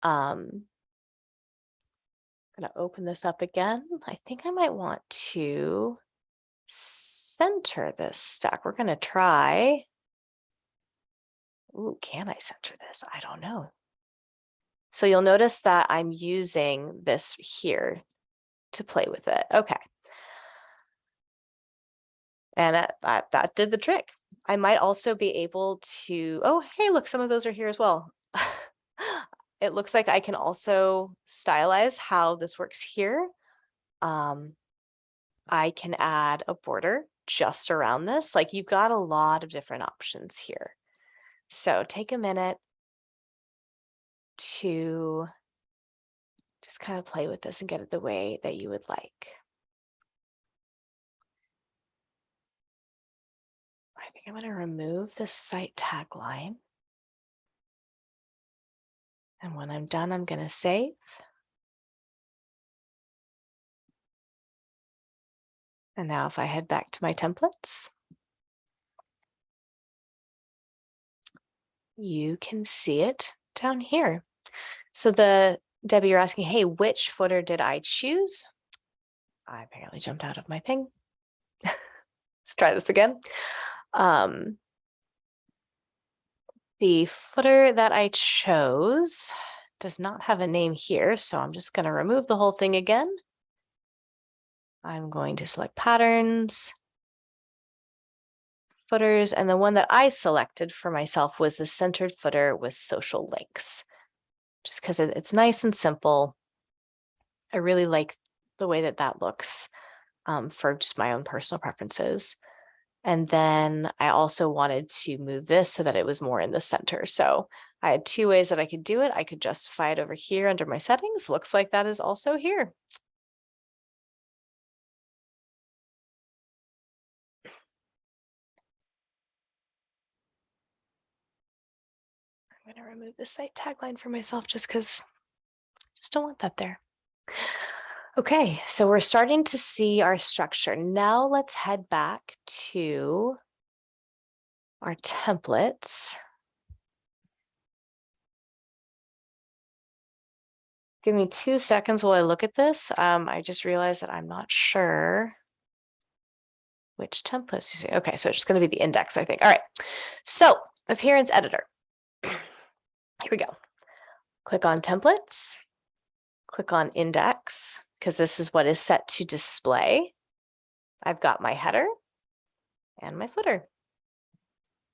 Um, I'm gonna open this up again. I think I might want to center this stack. We're gonna try. Ooh, can I center this? I don't know. So you'll notice that I'm using this here to play with it. Okay. And that, that, that did the trick. I might also be able to, oh, hey, look, some of those are here as well. it looks like I can also stylize how this works here. Um, I can add a border just around this. Like you've got a lot of different options here. So take a minute to just kind of play with this and get it the way that you would like. I think I'm going to remove the site tagline. And when I'm done, I'm going to save. And now if I head back to my templates, you can see it down here. So the Debbie, you're asking, hey, which footer did I choose? I apparently jumped out of my thing. Let's try this again. Um, the footer that I chose does not have a name here, so I'm just going to remove the whole thing again. I'm going to select patterns, footers, and the one that I selected for myself was the centered footer with social links, just because it's nice and simple. I really like the way that that looks um, for just my own personal preferences. And then I also wanted to move this so that it was more in the center. So I had two ways that I could do it. I could justify it over here under my settings. Looks like that is also here. Going to remove the site tagline for myself just because just don't want that there. Okay, so we're starting to see our structure. Now let's head back to our templates. Give me two seconds while I look at this. Um, I just realized that I'm not sure which templates you see. Okay, so it's just going to be the index, I think. All right, so appearance editor. Here we go. Click on templates, click on index, because this is what is set to display. I've got my header and my footer.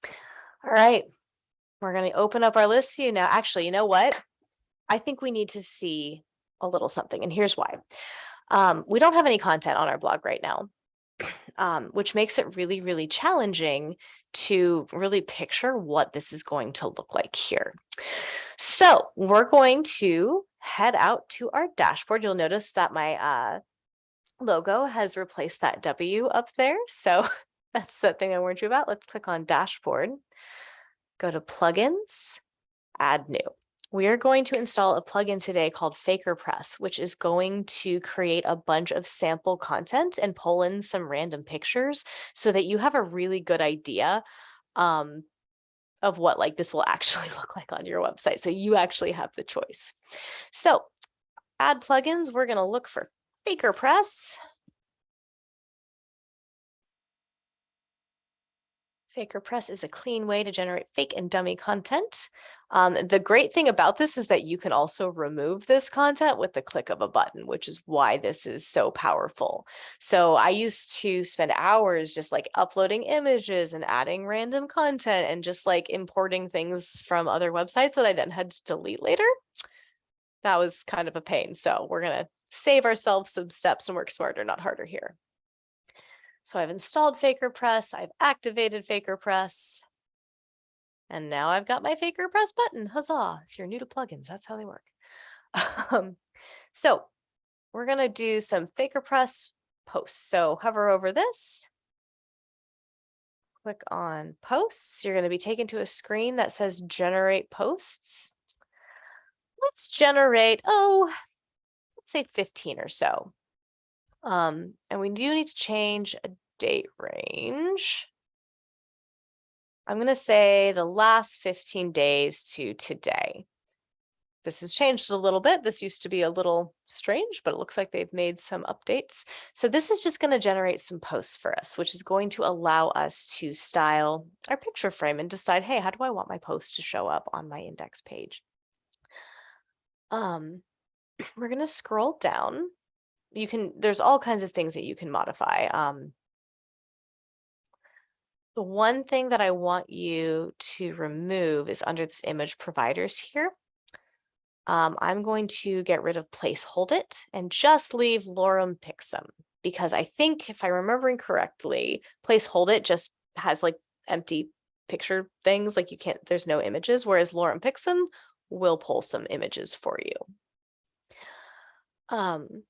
All right, we're going to open up our list view now. Actually, you know what? I think we need to see a little something, and here's why. Um, we don't have any content on our blog right now, um, which makes it really, really challenging to really picture what this is going to look like here. So we're going to head out to our dashboard. You'll notice that my uh, logo has replaced that W up there. So that's the thing I warned you about. Let's click on dashboard, go to plugins, add new. We are going to install a plugin today called FakerPress, which is going to create a bunch of sample content and pull in some random pictures so that you have a really good idea um, of what like this will actually look like on your website. So you actually have the choice. So add plugins, we're going to look for FakerPress. FakerPress is a clean way to generate fake and dummy content. Um, the great thing about this is that you can also remove this content with the click of a button, which is why this is so powerful. So I used to spend hours just like uploading images and adding random content and just like importing things from other websites that I then had to delete later. That was kind of a pain. So we're going to save ourselves some steps and work smarter, not harder here. So I've installed FakerPress, I've activated FakerPress. And now I've got my FakerPress button, huzzah. If you're new to plugins, that's how they work. Um, so we're gonna do some FakerPress posts. So hover over this. Click on posts. You're gonna be taken to a screen that says generate posts. Let's generate, oh, let's say 15 or so. Um, and we do need to change a date range. I'm going to say the last 15 days to today. This has changed a little bit. This used to be a little strange, but it looks like they've made some updates. So this is just going to generate some posts for us, which is going to allow us to style our picture frame and decide, hey, how do I want my post to show up on my index page? Um, we're going to scroll down you can, there's all kinds of things that you can modify. Um, the one thing that I want you to remove is under this image providers here. Um, I'm going to get rid of place hold it and just leave Lorem Picsum because I think if I'm remembering correctly, place hold it just has like empty picture things like you can't, there's no images, whereas Lorem Picsum will pull some images for you. Um,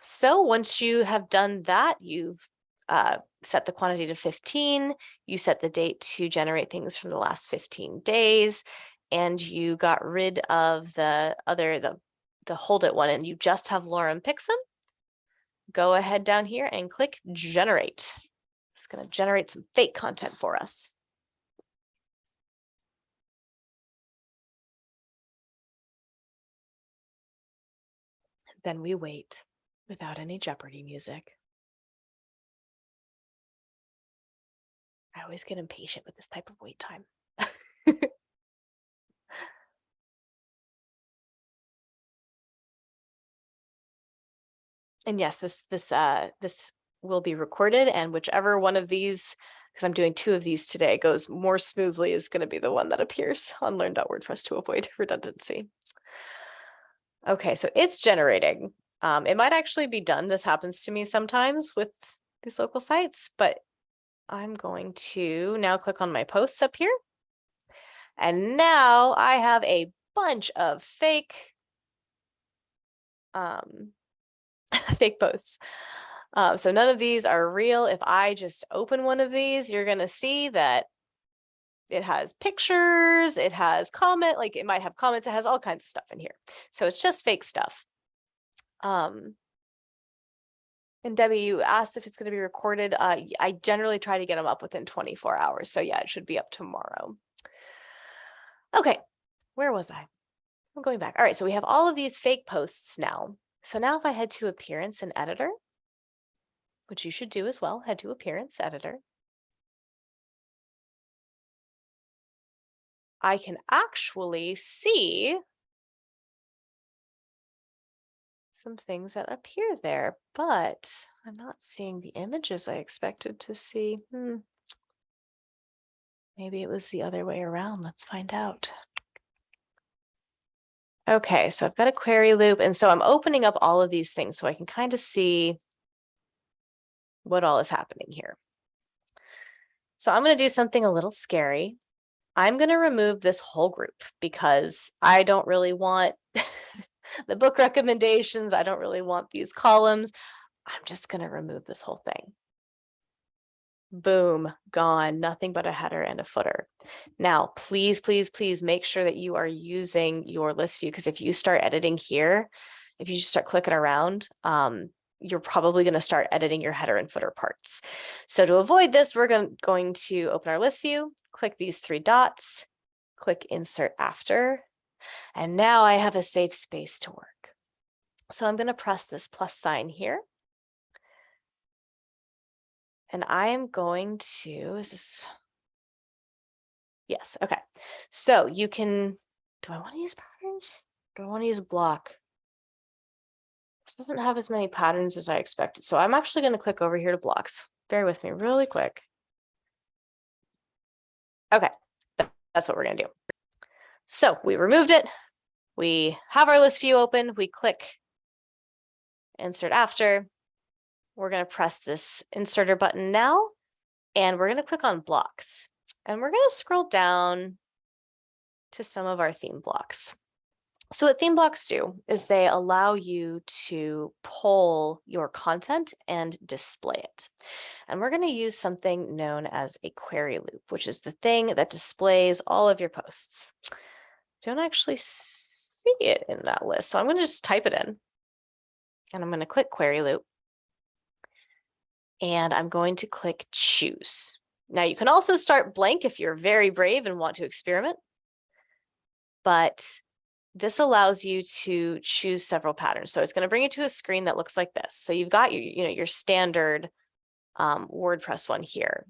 so once you have done that, you've uh, set the quantity to 15, you set the date to generate things from the last 15 days, and you got rid of the other, the, the hold it one, and you just have Lorem Picsum, go ahead down here and click generate. It's going to generate some fake content for us. Then we wait without any Jeopardy music. I always get impatient with this type of wait time. and yes, this this uh this will be recorded and whichever one of these because I'm doing two of these today goes more smoothly is going to be the one that appears on learn.wordpress to avoid redundancy. Okay, so it's generating. Um, it might actually be done. This happens to me sometimes with these local sites, but I'm going to now click on my posts up here. And now I have a bunch of fake um, fake posts. Uh, so none of these are real. If I just open one of these, you're going to see that it has pictures, it has comment, like it might have comments, it has all kinds of stuff in here. So it's just fake stuff. Um, and Debbie, you asked if it's going to be recorded. Uh, I generally try to get them up within 24 hours. So yeah, it should be up tomorrow. Okay, where was I? I'm going back. All right, so we have all of these fake posts now. So now if I head to appearance and editor, which you should do as well, head to appearance editor. I can actually see some things that appear there, but I'm not seeing the images I expected to see. Hmm. Maybe it was the other way around. Let's find out. Okay, so I've got a query loop. And so I'm opening up all of these things so I can kind of see what all is happening here. So I'm going to do something a little scary. I'm going to remove this whole group because I don't really want the book recommendations. I don't really want these columns. I'm just going to remove this whole thing. Boom, gone, nothing but a header and a footer. Now, please, please, please make sure that you are using your list view because if you start editing here, if you just start clicking around, um, you're probably going to start editing your header and footer parts. So to avoid this, we're going, going to open our list view, click these three dots, click insert after, and now I have a safe space to work. So I'm going to press this plus sign here. And I am going to, is this, yes, okay. So you can, do I want to use patterns? Do I want to use block? This doesn't have as many patterns as I expected. So I'm actually going to click over here to blocks. Bear with me really quick. Okay, that's what we're going to do. So we removed it. We have our list view open. We click insert after. We're going to press this inserter button now, and we're going to click on blocks. And we're going to scroll down to some of our theme blocks. So what theme blocks do is they allow you to pull your content and display it. And we're going to use something known as a query loop, which is the thing that displays all of your posts. Don't actually see it in that list. So I'm going to just type it in. And I'm going to click query loop. And I'm going to click choose. Now you can also start blank if you're very brave and want to experiment. But this allows you to choose several patterns. So it's going to bring you to a screen that looks like this. So you've got your, you know, your standard um, WordPress one here.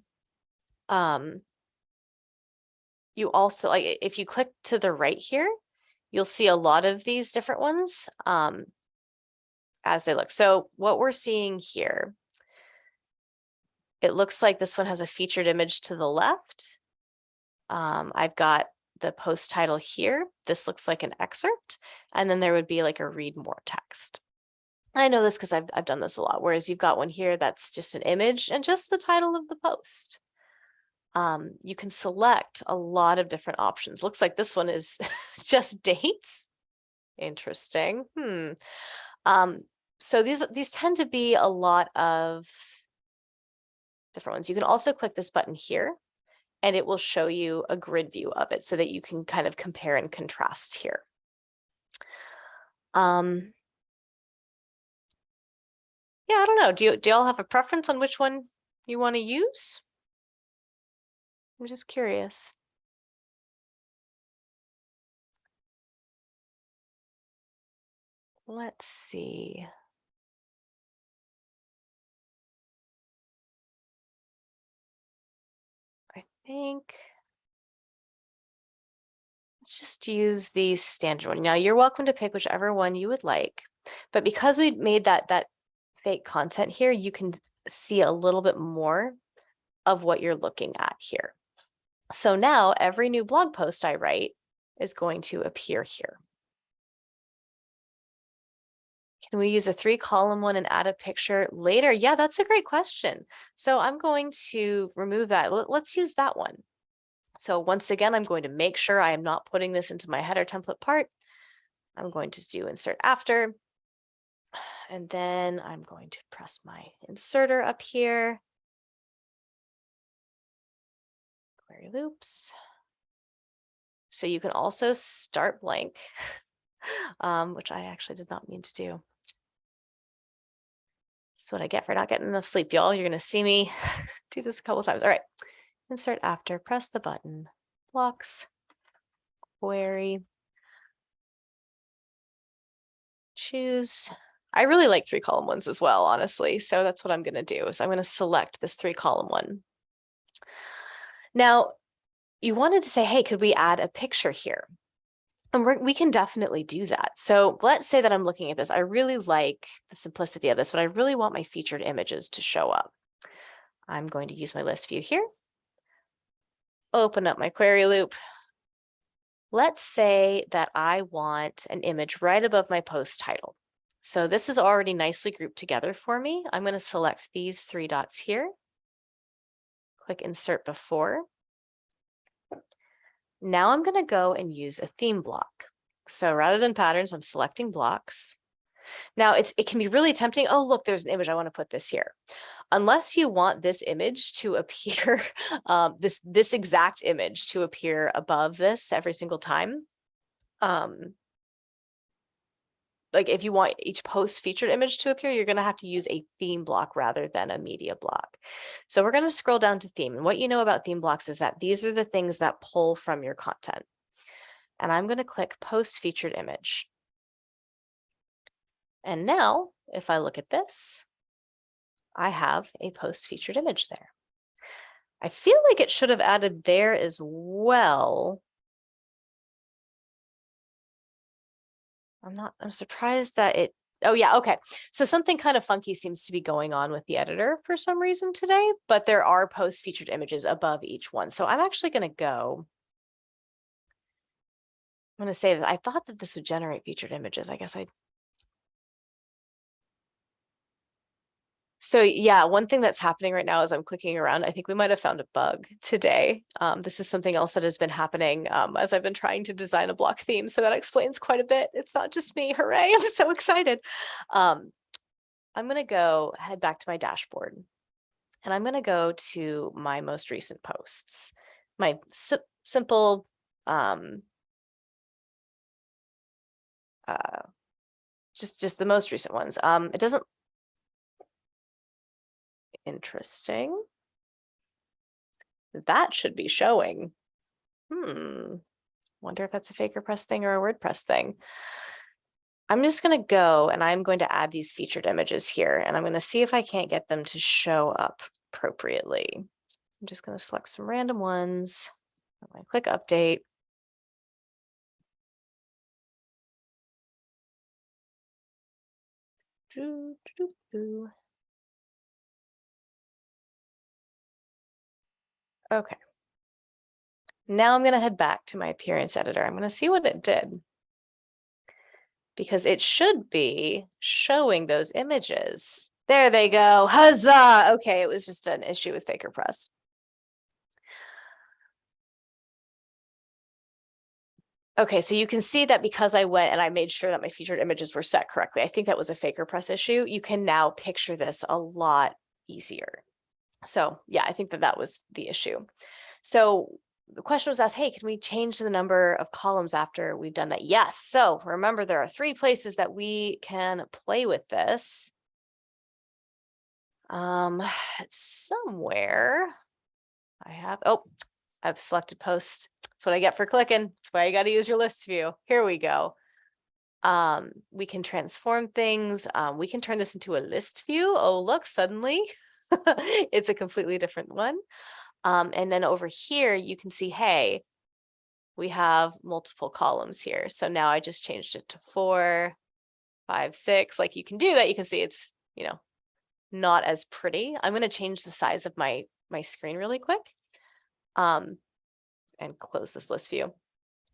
Um, you also, like, if you click to the right here, you'll see a lot of these different ones um, as they look. So what we're seeing here, it looks like this one has a featured image to the left. Um, I've got the post title here. This looks like an excerpt, and then there would be like a read more text. I know this because I've, I've done this a lot, whereas you've got one here that's just an image and just the title of the post. Um, you can select a lot of different options. Looks like this one is just dates. Interesting. Hmm. Um, so these, these tend to be a lot of different ones. You can also click this button here and it will show you a grid view of it so that you can kind of compare and contrast here. Um, yeah, I don't know. Do you do y'all have a preference on which one you want to use? I'm just curious. Let's see. I think let's just use the standard one. Now you're welcome to pick whichever one you would like, but because we made that that fake content here, you can see a little bit more of what you're looking at here. So now every new blog post I write is going to appear here. Can we use a three column one and add a picture later? Yeah, that's a great question. So I'm going to remove that. Let's use that one. So once again, I'm going to make sure I am not putting this into my header template part. I'm going to do insert after. And then I'm going to press my inserter up here. Loops. So you can also start blank, um, which I actually did not mean to do. That's what I get for not getting enough sleep, y'all. You're going to see me do this a couple times. All right. Insert after, press the button, blocks, query, choose. I really like three column ones as well, honestly. So that's what I'm going to do is I'm going to select this three column one. Now, you wanted to say, hey, could we add a picture here? And we can definitely do that. So let's say that I'm looking at this. I really like the simplicity of this, but I really want my featured images to show up. I'm going to use my list view here. Open up my query loop. Let's say that I want an image right above my post title. So this is already nicely grouped together for me. I'm going to select these three dots here. Click insert before. Now I'm going to go and use a theme block. So rather than patterns, I'm selecting blocks. Now it's it can be really tempting. Oh, look, there's an image. I want to put this here. Unless you want this image to appear, um, this this exact image to appear above this every single time, um, like if you want each post featured image to appear, you're going to have to use a theme block rather than a media block. So we're going to scroll down to theme. And what you know about theme blocks is that these are the things that pull from your content. And I'm going to click post featured image. And now if I look at this, I have a post featured image there. I feel like it should have added there as well, I'm not, I'm surprised that it, oh yeah, okay. So something kind of funky seems to be going on with the editor for some reason today, but there are post featured images above each one. So I'm actually going to go, I'm going to say that I thought that this would generate featured images. I guess I So yeah, one thing that's happening right now as I'm clicking around, I think we might have found a bug today. Um, this is something else that has been happening um, as I've been trying to design a block theme. So that explains quite a bit. It's not just me. Hooray. I'm so excited. Um, I'm going to go head back to my dashboard and I'm going to go to my most recent posts, my si simple um, uh, just just the most recent ones. Um, it doesn't interesting. That should be showing. Hmm. Wonder if that's a FakerPress thing or a WordPress thing. I'm just going to go and I'm going to add these featured images here and I'm going to see if I can't get them to show up appropriately. I'm just going to select some random ones. I'm going to click update. Doo, doo, doo. Okay. Now I'm going to head back to my appearance editor. I'm going to see what it did. Because it should be showing those images. There they go. Huzzah. Okay, it was just an issue with FakerPress. Okay, so you can see that because I went and I made sure that my featured images were set correctly, I think that was a FakerPress issue. You can now picture this a lot easier. So yeah, I think that that was the issue. So the question was asked, hey, can we change the number of columns after we've done that? Yes. So remember, there are three places that we can play with this. Um, somewhere I have, oh, I've selected post. That's what I get for clicking. That's why you got to use your list view. Here we go. Um, we can transform things. Um, we can turn this into a list view. Oh, look, suddenly it's a completely different one. Um, and then over here, you can see, hey, we have multiple columns here. So now I just changed it to four, five, six. Like you can do that. You can see it's, you know, not as pretty. I'm going to change the size of my, my screen really quick um, and close this list view.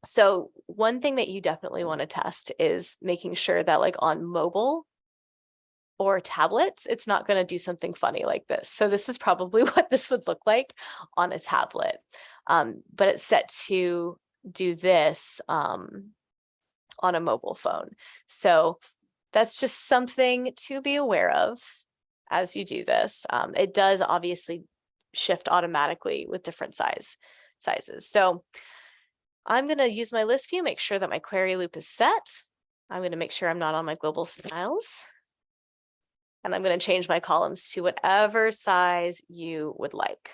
So one thing that you definitely want to test is making sure that like on mobile, or tablets, it's not going to do something funny like this. So this is probably what this would look like on a tablet. Um, but it's set to do this um, on a mobile phone. So that's just something to be aware of as you do this. Um, it does obviously shift automatically with different size sizes. So I'm going to use my list view, make sure that my query loop is set. I'm going to make sure I'm not on my global styles. And I'm going to change my columns to whatever size you would like.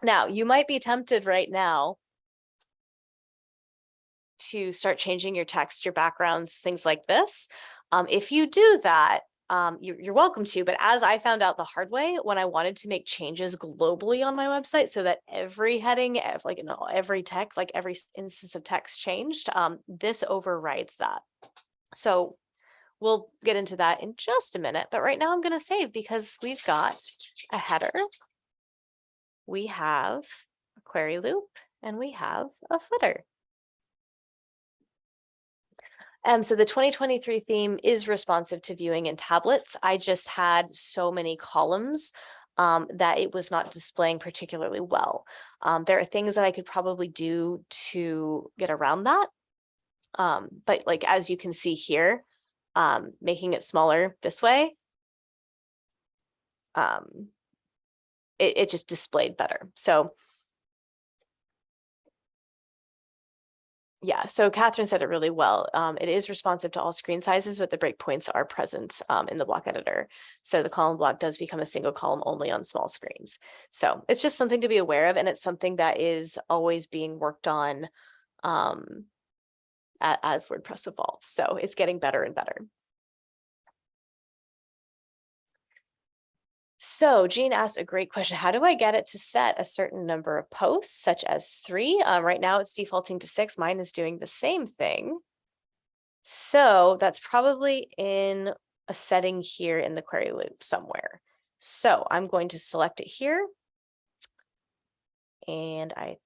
Now, you might be tempted right now to start changing your text, your backgrounds, things like this. Um, if you do that, um, you're, you're welcome to, but as I found out the hard way, when I wanted to make changes globally on my website so that every heading, like you know, every text, like every instance of text changed, um, this overrides that. So We'll get into that in just a minute, but right now I'm going to save because we've got a header. We have a query loop and we have a footer. Um, so the 2023 theme is responsive to viewing in tablets. I just had so many columns um, that it was not displaying particularly well. Um, there are things that I could probably do to get around that. Um, but like, as you can see here, um, making it smaller this way, um, it, it just displayed better. So yeah, so Catherine said it really well. Um, it is responsive to all screen sizes, but the breakpoints are present um, in the block editor. So the column block does become a single column only on small screens. So it's just something to be aware of. And it's something that is always being worked on um, as WordPress evolves. So it's getting better and better. So Jean asked a great question. How do I get it to set a certain number of posts, such as three? Um, right now it's defaulting to six. Mine is doing the same thing. So that's probably in a setting here in the query loop somewhere. So I'm going to select it here. And I,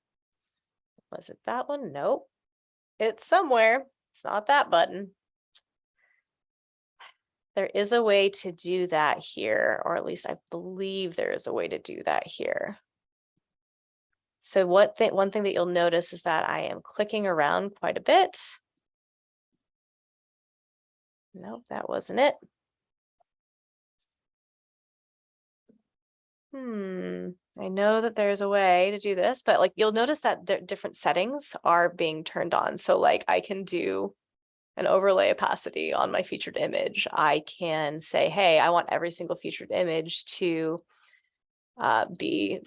was it that one? Nope. It's somewhere. It's not that button. There is a way to do that here, or at least I believe there is a way to do that here. So what thing, one thing that you'll notice is that I am clicking around quite a bit. Nope, that wasn't it. Hmm, I know that there's a way to do this, but like you'll notice that the different settings are being turned on. So like I can do an overlay opacity on my featured image. I can say, hey, I want every single featured image to uh, be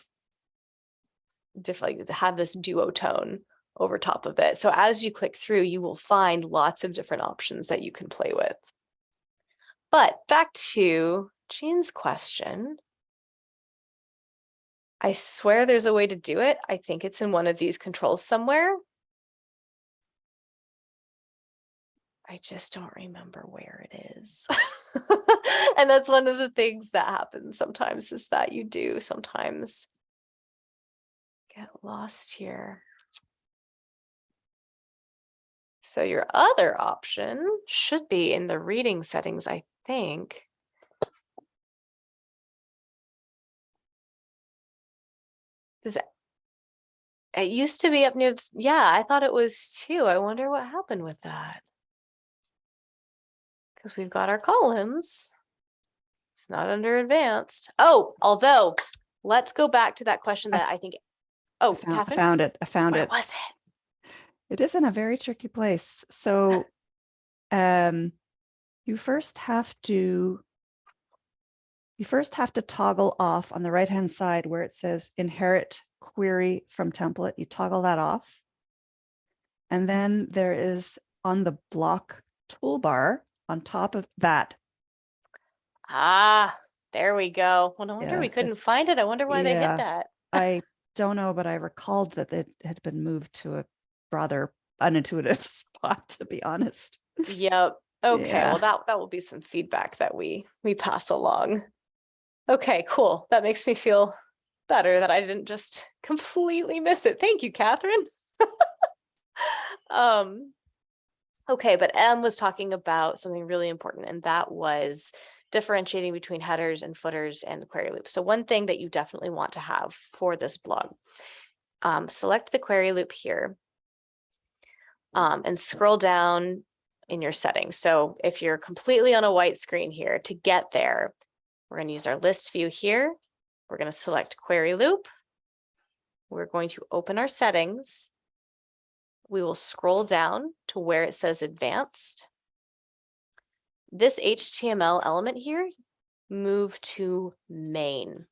different, like have this duotone over top of it. So as you click through, you will find lots of different options that you can play with. But back to Jean's question. I swear there's a way to do it. I think it's in one of these controls somewhere. I just don't remember where it is. and that's one of the things that happens sometimes is that you do sometimes get lost here. So your other option should be in the reading settings, I think. Does it? It used to be up near, yeah, I thought it was too. I wonder what happened with that. Because we've got our columns. It's not under advanced. Oh, although, let's go back to that question that I think, oh, I found, I found it. I found where it. was it? It is in a very tricky place. So um, you first have to you first have to toggle off on the right hand side where it says inherit query from template. You toggle that off. And then there is on the block toolbar on top of that. Ah, there we go. Well, no wonder Yeah, we couldn't find it. I wonder why they did that. I don't know, but I recalled that it had been moved to a rather unintuitive spot, to be honest. Yep. Okay, Yeah. well, that, that will be some feedback that we, we pass along. Okay, cool. That makes me feel better that I didn't just completely miss it. Thank you, Catherine. Um, okay, but Em was talking about something really important, and that was differentiating between headers and footers and the query loop. So one thing that you definitely want to have for this blog, um, select the query loop here um, and scroll down in your settings. So if you're completely on a white screen here, to get there, we're going to use our list view here. We're going to select query loop. We're going to open our settings. We will scroll down to where it says advanced. This HTML element here, move to main.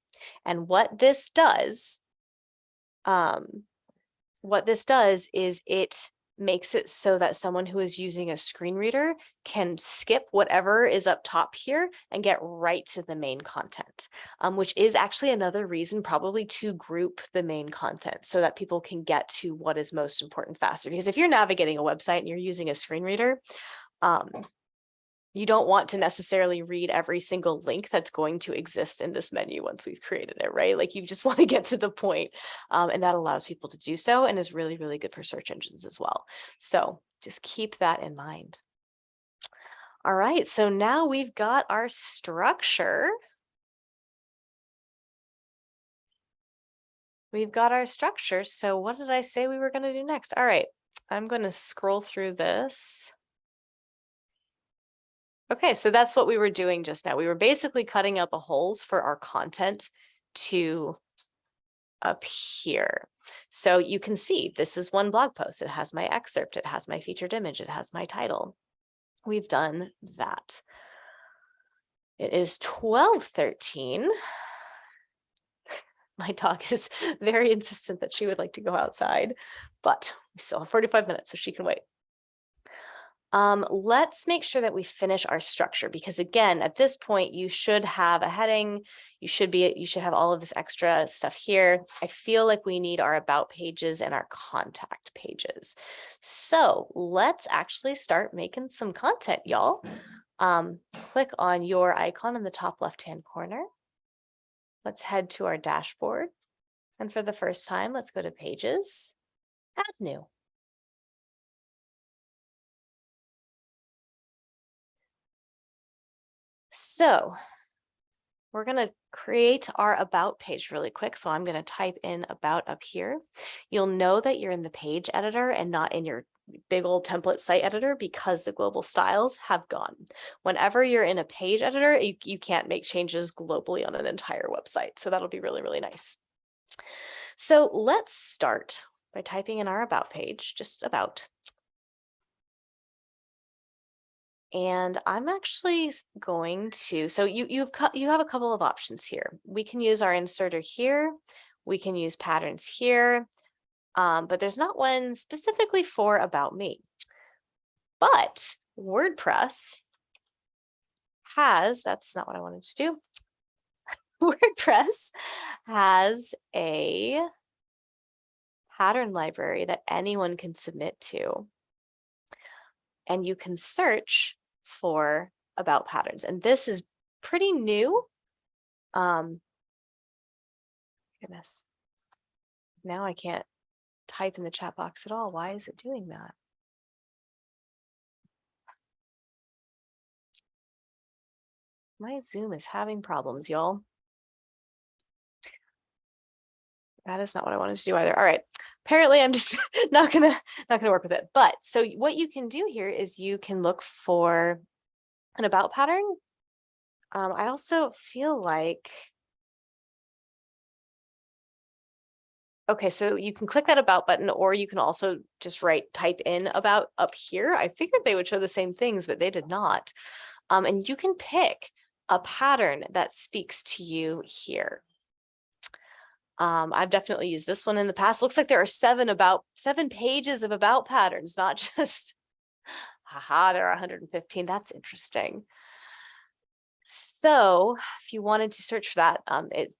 And what this does, um, what this does is it makes it so that someone who is using a screen reader can skip whatever is up top here and get right to the main content, um, which is actually another reason probably to group the main content so that people can get to what is most important faster. Because if you're navigating a website and you're using a screen reader, um, you don't want to necessarily read every single link that's going to exist in this menu once we've created it, right? Like you just want to get to the point, um, and that allows people to do so and is really, really good for search engines as well. So just keep that in mind. All right, so now we've got our structure. We've got our structure. So what did I say we were going to do next? All right, I'm going to scroll through this. Okay, so that's what we were doing just now. We were basically cutting out the holes for our content to here. So you can see this is one blog post. It has my excerpt. It has my featured image. It has my title. We've done that. It is 1213. My dog is very insistent that she would like to go outside, but we still have 45 minutes, so she can wait. Um, let's make sure that we finish our structure because again, at this point, you should have a heading, you should be, you should have all of this extra stuff here. I feel like we need our about pages and our contact pages. So let's actually start making some content, y'all. Um, click on your icon in the top left-hand corner. Let's head to our dashboard. And for the first time, let's go to pages, add new. So we're going to create our about page really quick. So I'm going to type in about up here. You'll know that you're in the page editor and not in your big old template site editor because the global styles have gone. Whenever you're in a page editor, you, you can't make changes globally on an entire website. So that'll be really, really nice. So let's start by typing in our about page, just about. And I'm actually going to, so you, you've, you have a couple of options here. We can use our inserter here. We can use patterns here. Um, but there's not one specifically for about me. But WordPress has, that's not what I wanted to do. WordPress has a pattern library that anyone can submit to. And you can search for about patterns. And this is pretty new. Um, goodness. Now I can't type in the chat box at all. Why is it doing that? My Zoom is having problems, y'all. That is not what I wanted to do either. All right. Apparently I'm just not gonna not gonna work with it. But so what you can do here is you can look for an about pattern. Um, I also feel like Okay, so you can click that about button or you can also just write type in about up here. I figured they would show the same things, but they did not. Um, and you can pick a pattern that speaks to you here. Um, I've definitely used this one in the past. Looks like there are seven about seven pages of about patterns, not just, haha, there are 115. That's interesting. So if you wanted to search for that, um, it,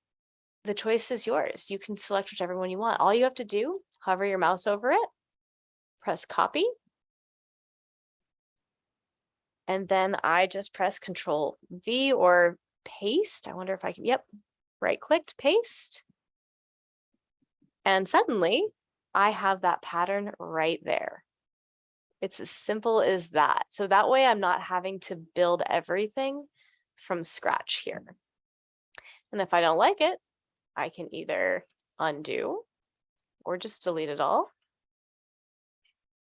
the choice is yours. You can select whichever one you want. All you have to do, hover your mouse over it, press copy. And then I just press control V or paste. I wonder if I can, yep, right clicked, paste. And suddenly I have that pattern right there. It's as simple as that. So that way I'm not having to build everything from scratch here. And if I don't like it, I can either undo or just delete it all.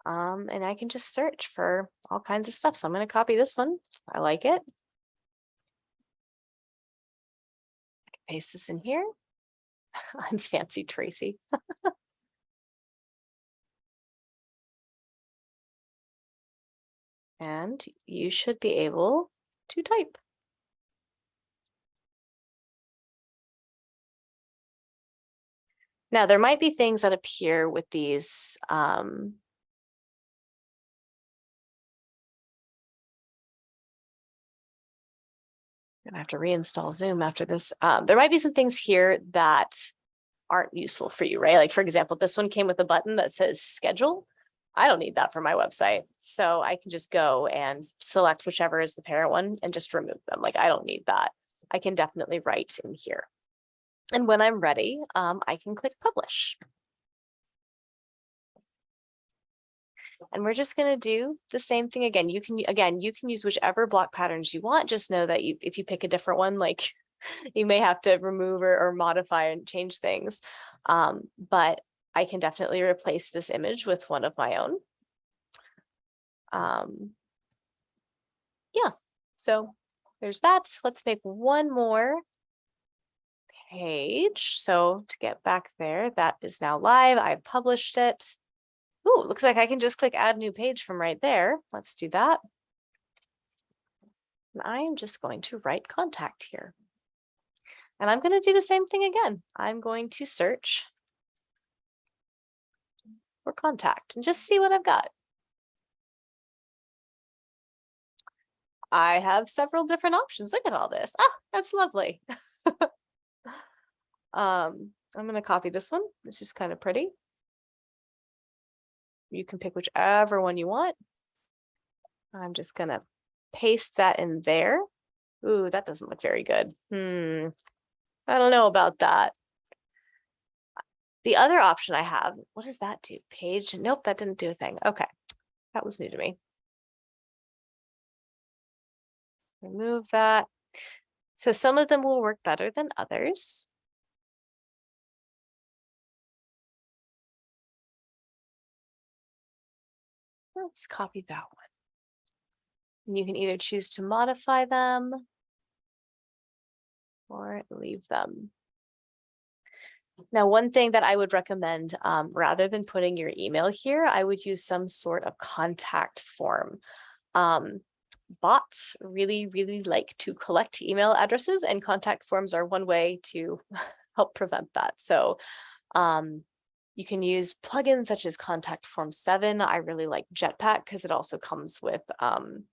Um, and I can just search for all kinds of stuff. So I'm going to copy this one. I like it. I paste this in here. I'm fancy Tracy. and you should be able to type. Now, there might be things that appear with these um, gonna have to reinstall Zoom after this. Um, there might be some things here that aren't useful for you, right? Like for example, this one came with a button that says schedule. I don't need that for my website. So I can just go and select whichever is the parent one and just remove them. Like I don't need that. I can definitely write in here. And when I'm ready, um, I can click publish. And we're just going to do the same thing again. You can, again, you can use whichever block patterns you want. Just know that you, if you pick a different one, like you may have to remove or, or modify and change things. Um, but I can definitely replace this image with one of my own. Um, yeah, so there's that. Let's make one more page. So to get back there, that is now live. I've published it. Ooh, looks like I can just click add new page from right there. Let's do that. And I am just going to write contact here. And I'm going to do the same thing again. I'm going to search for contact and just see what I've got. I have several different options. Look at all this. Ah, that's lovely. um, I'm going to copy this one. It's just kind of pretty. You can pick whichever one you want. I'm just going to paste that in there. Ooh, that doesn't look very good. Hmm. I don't know about that. The other option I have, what does that do? Page? Nope, that didn't do a thing. Okay, that was new to me. Remove that. So some of them will work better than others. Let's copy that one. And you can either choose to modify them or leave them. Now, one thing that I would recommend, um, rather than putting your email here, I would use some sort of contact form. Um, bots really, really like to collect email addresses and contact forms are one way to help prevent that. So um, you can use plugins such as Contact Form 7. I really like Jetpack because it also comes with um,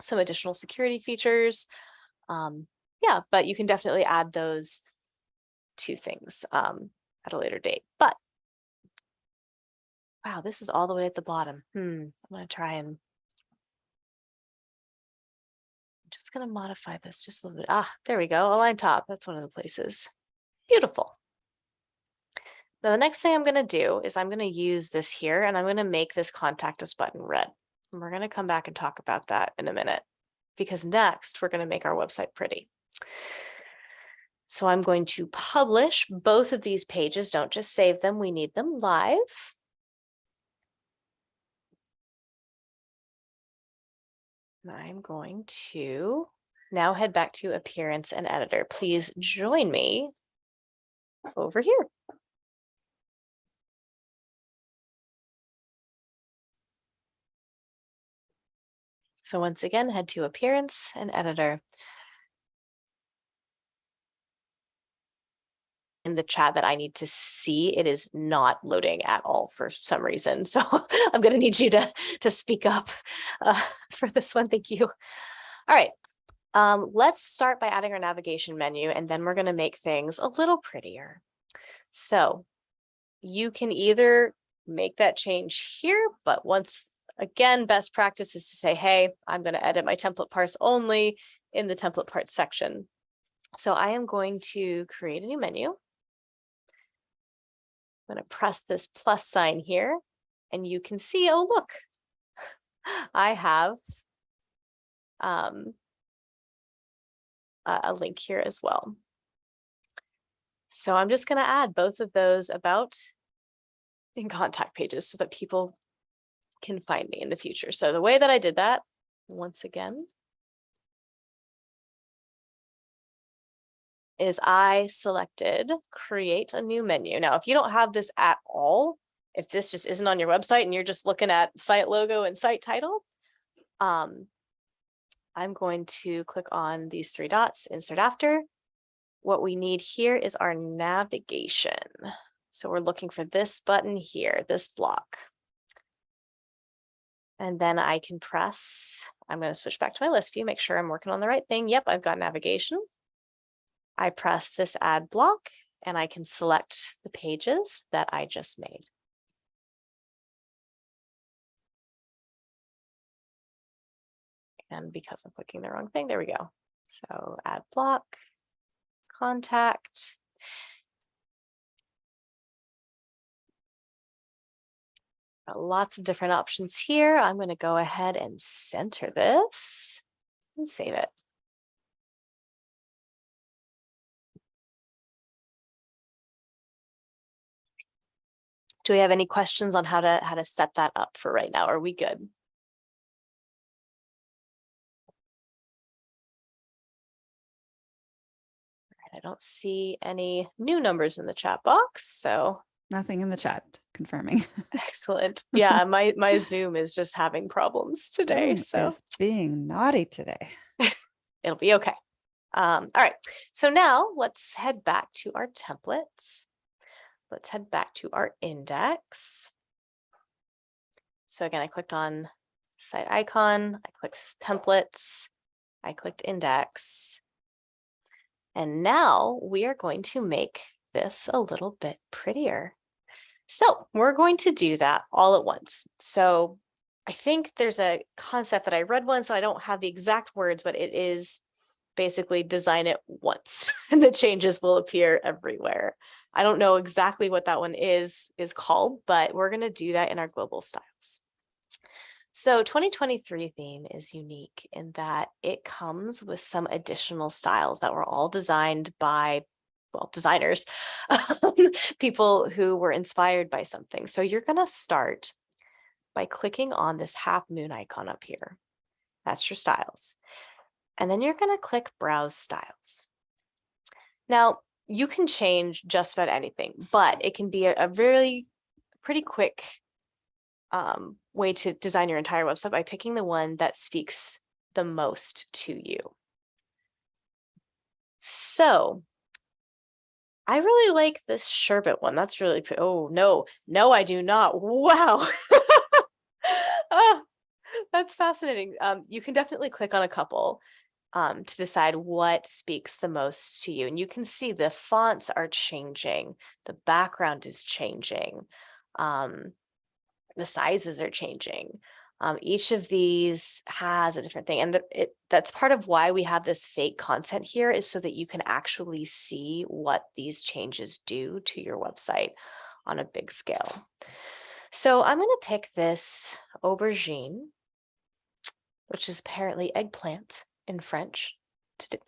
some additional security features. Um, yeah, but you can definitely add those two things um, at a later date. But wow, this is all the way at the bottom. Hmm, I'm gonna try and I'm just gonna modify this just a little bit. Ah, there we go, align top. That's one of the places. Beautiful. Now the next thing I'm gonna do is I'm gonna use this here and I'm gonna make this contact us button red. And we're gonna come back and talk about that in a minute because next we're gonna make our website pretty. So I'm going to publish both of these pages. Don't just save them. We need them live. And I'm going to now head back to appearance and editor. Please join me over here. So once again, head to appearance and editor. in the chat that I need to see. It is not loading at all for some reason. So I'm going to need you to, to speak up uh, for this one. Thank you. All right. Um, let's start by adding our navigation menu, and then we're going to make things a little prettier. So you can either make that change here, but once again, best practice is to say, hey, I'm going to edit my template parts only in the template parts section. So I am going to create a new menu. I'm going to press this plus sign here and you can see, oh, look, I have um, a, link here as well. So I'm just going to add both of those about in contact pages so that people can find me in the future. So the way that I did that, once again, is I selected create a new menu. Now, if you don't have this at all, if this just isn't on your website and you're just looking at site logo and site title, um, I'm going to click on these three dots, insert after. What we need here is our navigation. So we're looking for this button here, this block. And then I can press, I'm going to switch back to my list view, make sure I'm working on the right thing. Yep, I've got navigation. I press this add block and I can select the pages that I just made. And because I'm clicking the wrong thing, there we go. So add block, contact. Got lots of different options here. I'm going to go ahead and center this and save it. Do we have any questions on how to how to set that up for right now? Are we good? I don't see any new numbers in the chat box, so Nothing in the chat confirming. excellent. Yeah, my my Zoom is just having problems today, Zoom so is being naughty today. it'll be okay. Um, all right, so now let's head back to our templates. Let's head back to our index. So again, I clicked on site icon, I clicked templates, I clicked index. And now we are going to make this a little bit prettier. So we're going to do that all at once. So I think there's a concept that I read once, and I don't have the exact words, but it is basically design it once and the changes will appear everywhere. I don't know exactly what that one is is called, but we're going to do that in our global styles. So 2023 theme is unique in that it comes with some additional styles that were all designed by, well, designers, um, people who were inspired by something. So you're going to start by clicking on this half moon icon up here. That's your styles. And then you're going to click browse styles. Now you can change just about anything, but it can be a, a really pretty quick um, way to design your entire website by picking the one that speaks the most to you. So I really like this sherbet one. That's really, oh, no, no, I do not. Wow. Ah, that's fascinating. Um, you can definitely click on a couple um, to decide what speaks the most to you. And you can see the fonts are changing. The background is changing. Um, the sizes are changing. Um, each of these has a different thing. And the, it, that's part of why we have this fake content here is so that you can actually see what these changes do to your website on a big scale. So I'm going to pick this aubergine, which is apparently eggplant in French.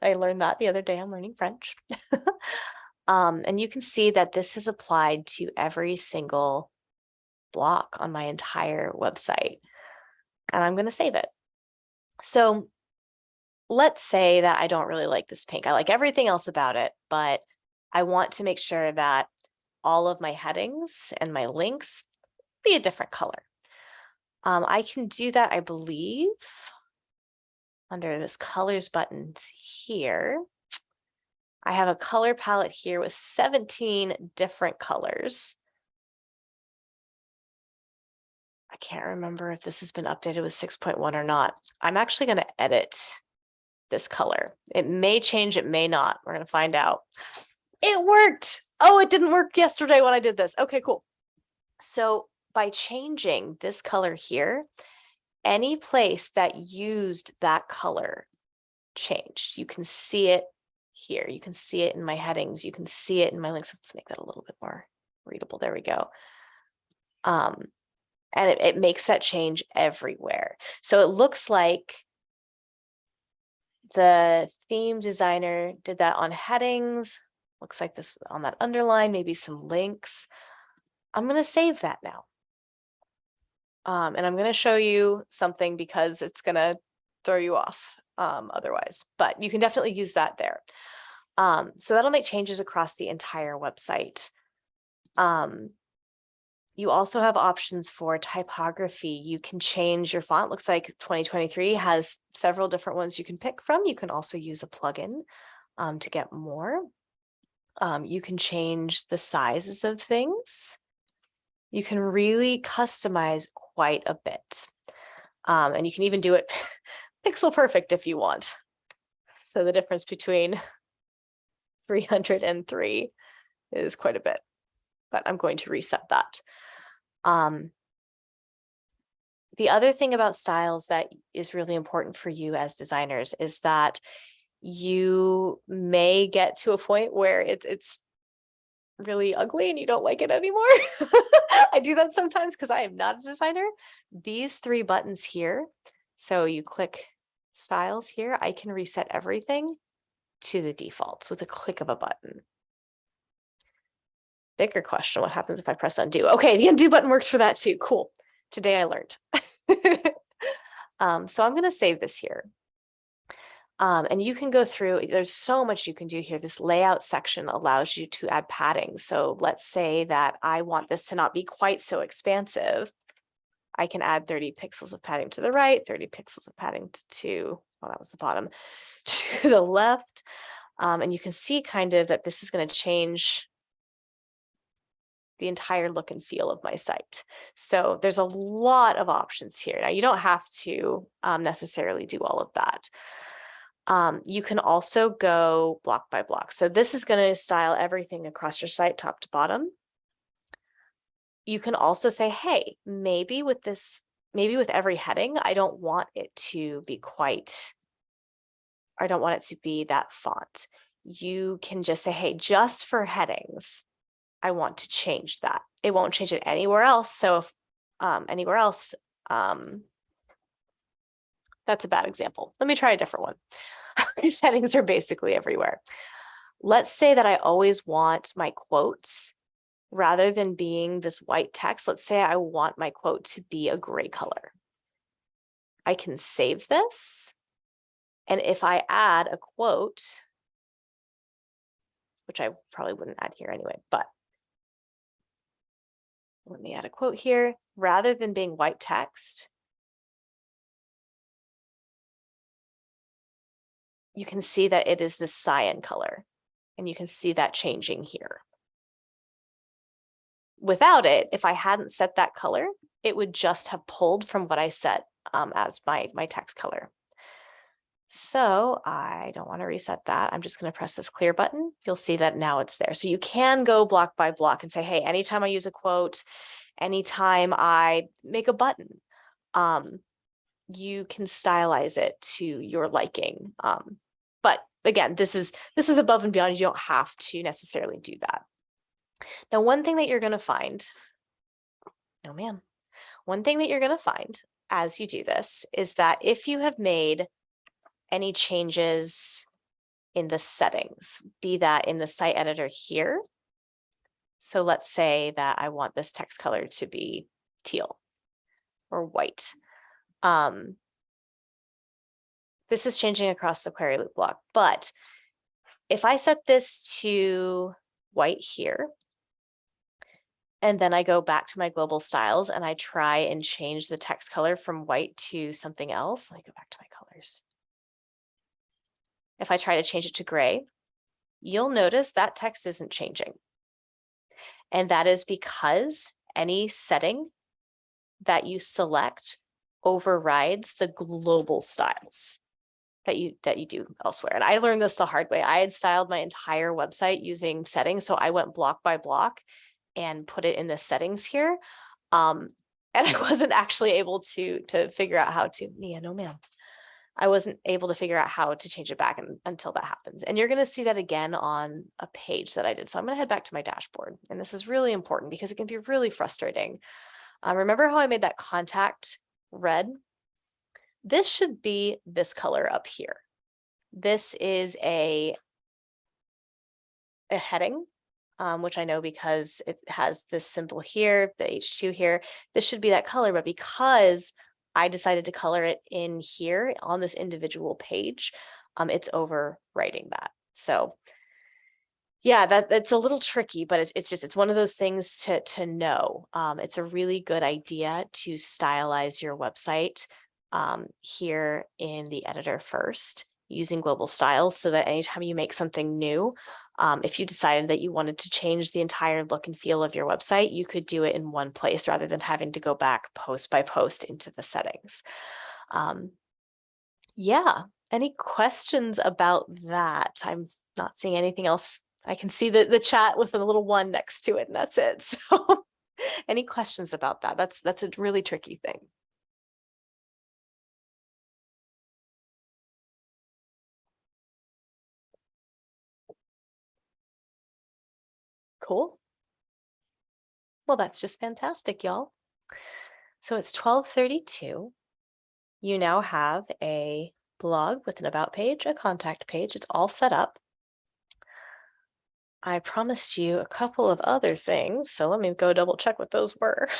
I learned that the other day. I'm learning French. um, and you can see that this has applied to every single block on my entire website. And I'm going to save it. So let's say that I don't really like this pink. I like everything else about it, but I want to make sure that all of my headings and my links be a different color. Um, I can do that, I believe, under this colors buttons here. I have a color palette here with 17 different colors. I can't remember if this has been updated with 6.1 or not. I'm actually going to edit this color. It may change, it may not. We're going to find out. It worked. Oh, it didn't work yesterday when I did this. Okay, cool. So by changing this color here, any place that used that color changed. You can see it here. You can see it in my headings. You can see it in my links. Let's make that a little bit more readable. There we go. Um, and it, it makes that change everywhere. So it looks like the theme designer did that on headings. Looks like this on that underline, maybe some links. I'm going to save that now. Um, and I'm going to show you something because it's going to throw you off um, otherwise, but you can definitely use that there. Um, so that'll make changes across the entire website. Um, you also have options for typography. You can change your font. Looks like 2023 has several different ones you can pick from. You can also use a plugin um, to get more. Um, you can change the sizes of things. You can really customize quite a bit. Um, and you can even do it pixel perfect if you want. So the difference between 300 and 3 is quite a bit, but I'm going to reset that. Um, the other thing about styles that is really important for you as designers is that you may get to a point where it's it's really ugly and you don't like it anymore. I do that sometimes because I am not a designer. These three buttons here, so you click styles here, I can reset everything to the defaults with a click of a button. Bigger question, what happens if I press undo? Okay, the undo button works for that too. Cool. Today I learned. um, so I'm going to save this here. Um, and you can go through, there's so much you can do here. This layout section allows you to add padding. So let's say that I want this to not be quite so expansive. I can add 30 pixels of padding to the right, 30 pixels of padding to, well, that was the bottom, to the left. Um, and you can see kind of that this is going to change the entire look and feel of my site. So there's a lot of options here. Now you don't have to um, necessarily do all of that. Um, you can also go block by block. So this is going to style everything across your site top to bottom. You can also say, hey, maybe with this, maybe with every heading, I don't want it to be quite, I don't want it to be that font. You can just say, hey, just for headings, I want to change that. It won't change it anywhere else. So if um, anywhere else, um, that's a bad example. Let me try a different one. These are basically everywhere. Let's say that I always want my quotes rather than being this white text. Let's say I want my quote to be a gray color. I can save this. And if I add a quote, which I probably wouldn't add here anyway, but let me add a quote here, rather than being white text, you can see that it is this cyan color and you can see that changing here. Without it, if I hadn't set that color, it would just have pulled from what I set um, as my, my text color. So I don't want to reset that. I'm just going to press this clear button. You'll see that now it's there. So you can go block by block and say, hey, anytime I use a quote, anytime I make a button, um, you can stylize it to your liking. Um, but again, this is this is above and beyond. You don't have to necessarily do that. Now, one thing that you're going to find, no ma'am, one thing that you're going to find as you do this is that if you have made any changes in the settings, be that in the site editor here. So let's say that I want this text color to be teal or white. Um, this is changing across the query loop block, but if I set this to white here, and then I go back to my global styles and I try and change the text color from white to something else. Let me go back to my colors. If I try to change it to gray, you'll notice that text isn't changing. And that is because any setting that you select overrides the global styles that you that you do elsewhere. And I learned this the hard way. I had styled my entire website using settings. So I went block by block and put it in the settings here. Um, and I wasn't actually able to to figure out how to, yeah, no ma'am. I wasn't able to figure out how to change it back until that happens. And you're going to see that again on a page that I did. So I'm going to head back to my dashboard. And this is really important because it can be really frustrating. Uh, remember how I made that contact red? This should be this color up here. This is a, a heading, um, which I know because it has this symbol here, the H2 here. This should be that color, but because I decided to color it in here on this individual page, um, it's overwriting that. So yeah, that that's a little tricky, but it's, it's just, it's one of those things to, to know. Um, it's a really good idea to stylize your website um, here in the editor first using global styles so that anytime you make something new, um, if you decided that you wanted to change the entire look and feel of your website, you could do it in one place rather than having to go back post by post into the settings. Um, yeah, any questions about that? I'm not seeing anything else. I can see the, the chat with a little one next to it and that's it. So any questions about that? That's, that's a really tricky thing. Cool. Well, that's just fantastic, y'all. So it's 1232. You now have a blog with an about page, a contact page. It's all set up. I promised you a couple of other things, so let me go double check what those were.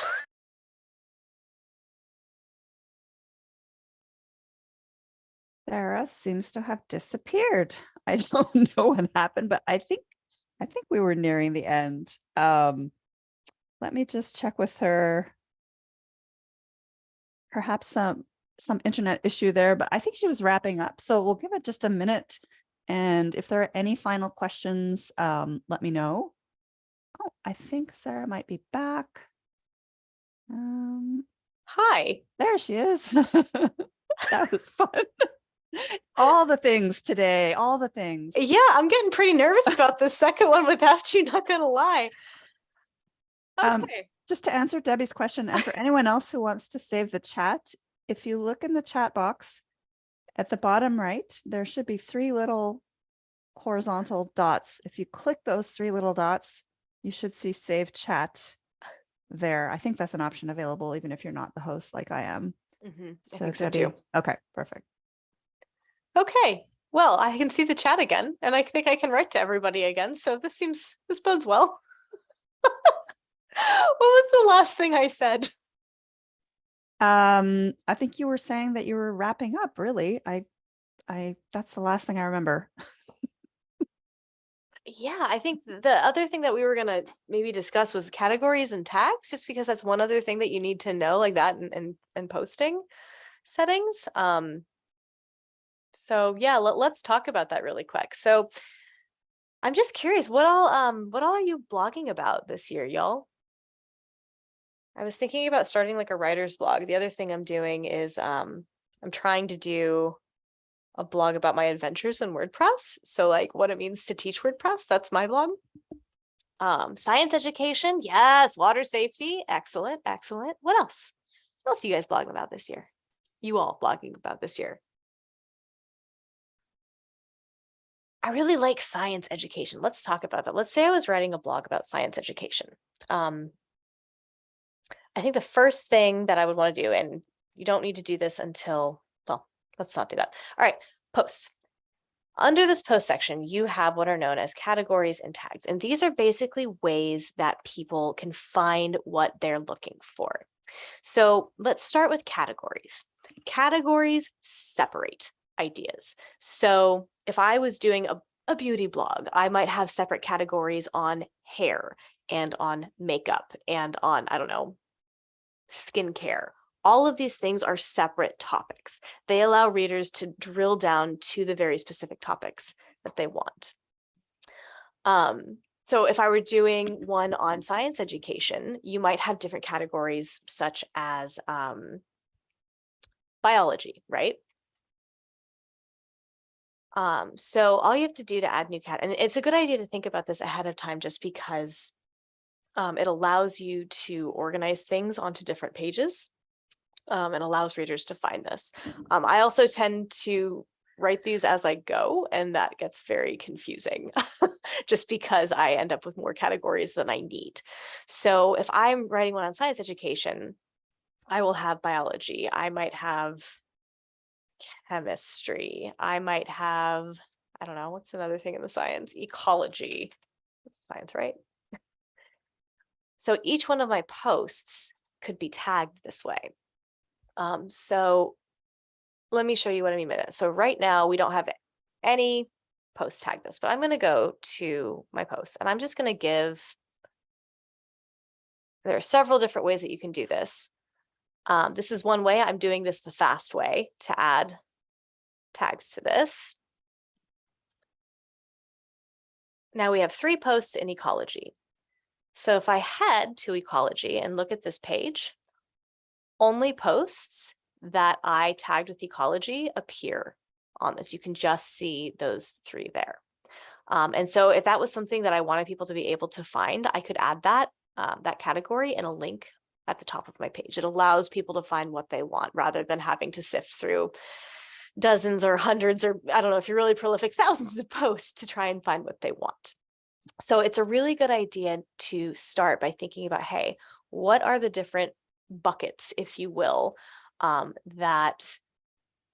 Sarah seems to have disappeared. I don't know what happened, but I think I think we were nearing the end. Um, let me just check with her. Perhaps some some internet issue there, but I think she was wrapping up. So we'll give it just a minute. And if there are any final questions, um, let me know. Oh, I think Sarah might be back. Um, Hi. there she is. that was fun. all the things today, all the things. Yeah, I'm getting pretty nervous about the second one without you, not gonna lie. Um, Okay. Just to answer Debbie's question, and for anyone else who wants to save the chat, if you look in the chat box at the bottom right, there should be three little horizontal dots. If you click those three little dots, you should see save chat there. I think that's an option available even if you're not the host like I am. Mhm, I So think so gotta too. Okay, perfect. Okay, well, I can see the chat again, and I think I can write to everybody again, so this seems, this bodes well. What was the last thing I said? Um, I think you were saying that you were wrapping up, really. I, I, that's the last thing I remember. Yeah, I think the other thing that we were gonna maybe discuss was categories and tags, just because that's one other thing that you need to know like that and and, and posting settings. Um, so yeah, let, let's talk about that really quick. So I'm just curious, what all um what all are you blogging about this year, y'all? I was thinking about starting like a writer's blog. The other thing I'm doing is um I'm trying to do a blog about my adventures in WordPress. So like what it means to teach WordPress, that's my blog. Um, science education, yes, water safety, excellent, excellent. What else? What else are you guys blogging about this year? You all blogging about this year? I really like science education. Let's talk about that. Let's say I was writing a blog about science education. Um, I think the first thing that I would want to do, and you don't need to do this until, well, let's not do that. All right, posts. Under this post section, you have what are known as categories and tags. And these are basically ways that people can find what they're looking for. So let's start with categories. Categories separate ideas. So if I was doing a, a beauty blog, I might have separate categories on hair and on makeup and on, I don't know, skincare. All of these things are separate topics. They allow readers to drill down to the very specific topics that they want. Um, so if I were doing one on science education, you might have different categories such as um, biology, right? Um, so all you have to do to add new cat, and it's a good idea to think about this ahead of time just because um, it allows you to organize things onto different pages um, and allows readers to find this. Um, I also tend to write these as I go, and that gets very confusing just because I end up with more categories than I need. So if I'm writing one on science education, I will have biology. I might have chemistry. I might have, I don't know, what's another thing in the science? Ecology. Science, right? So each one of my posts could be tagged this way. Um, so let me show you what I mean by that. So right now we don't have any post tag this, but I'm going to go to my post and I'm just going to give, there are several different ways that you can do this. Um, this is one way. I'm doing this the fast way to add tags to this. Now we have three posts in ecology. So if I head to ecology and look at this page, only posts that I tagged with ecology appear on this. You can just see those three there. Um, and so if that was something that I wanted people to be able to find, I could add that, um, that category in a link at the top of my page. It allows people to find what they want rather than having to sift through dozens or hundreds or I don't know if you're really prolific, thousands of posts to try and find what they want. So it's a really good idea to start by thinking about, hey, what are the different buckets, if you will, um, that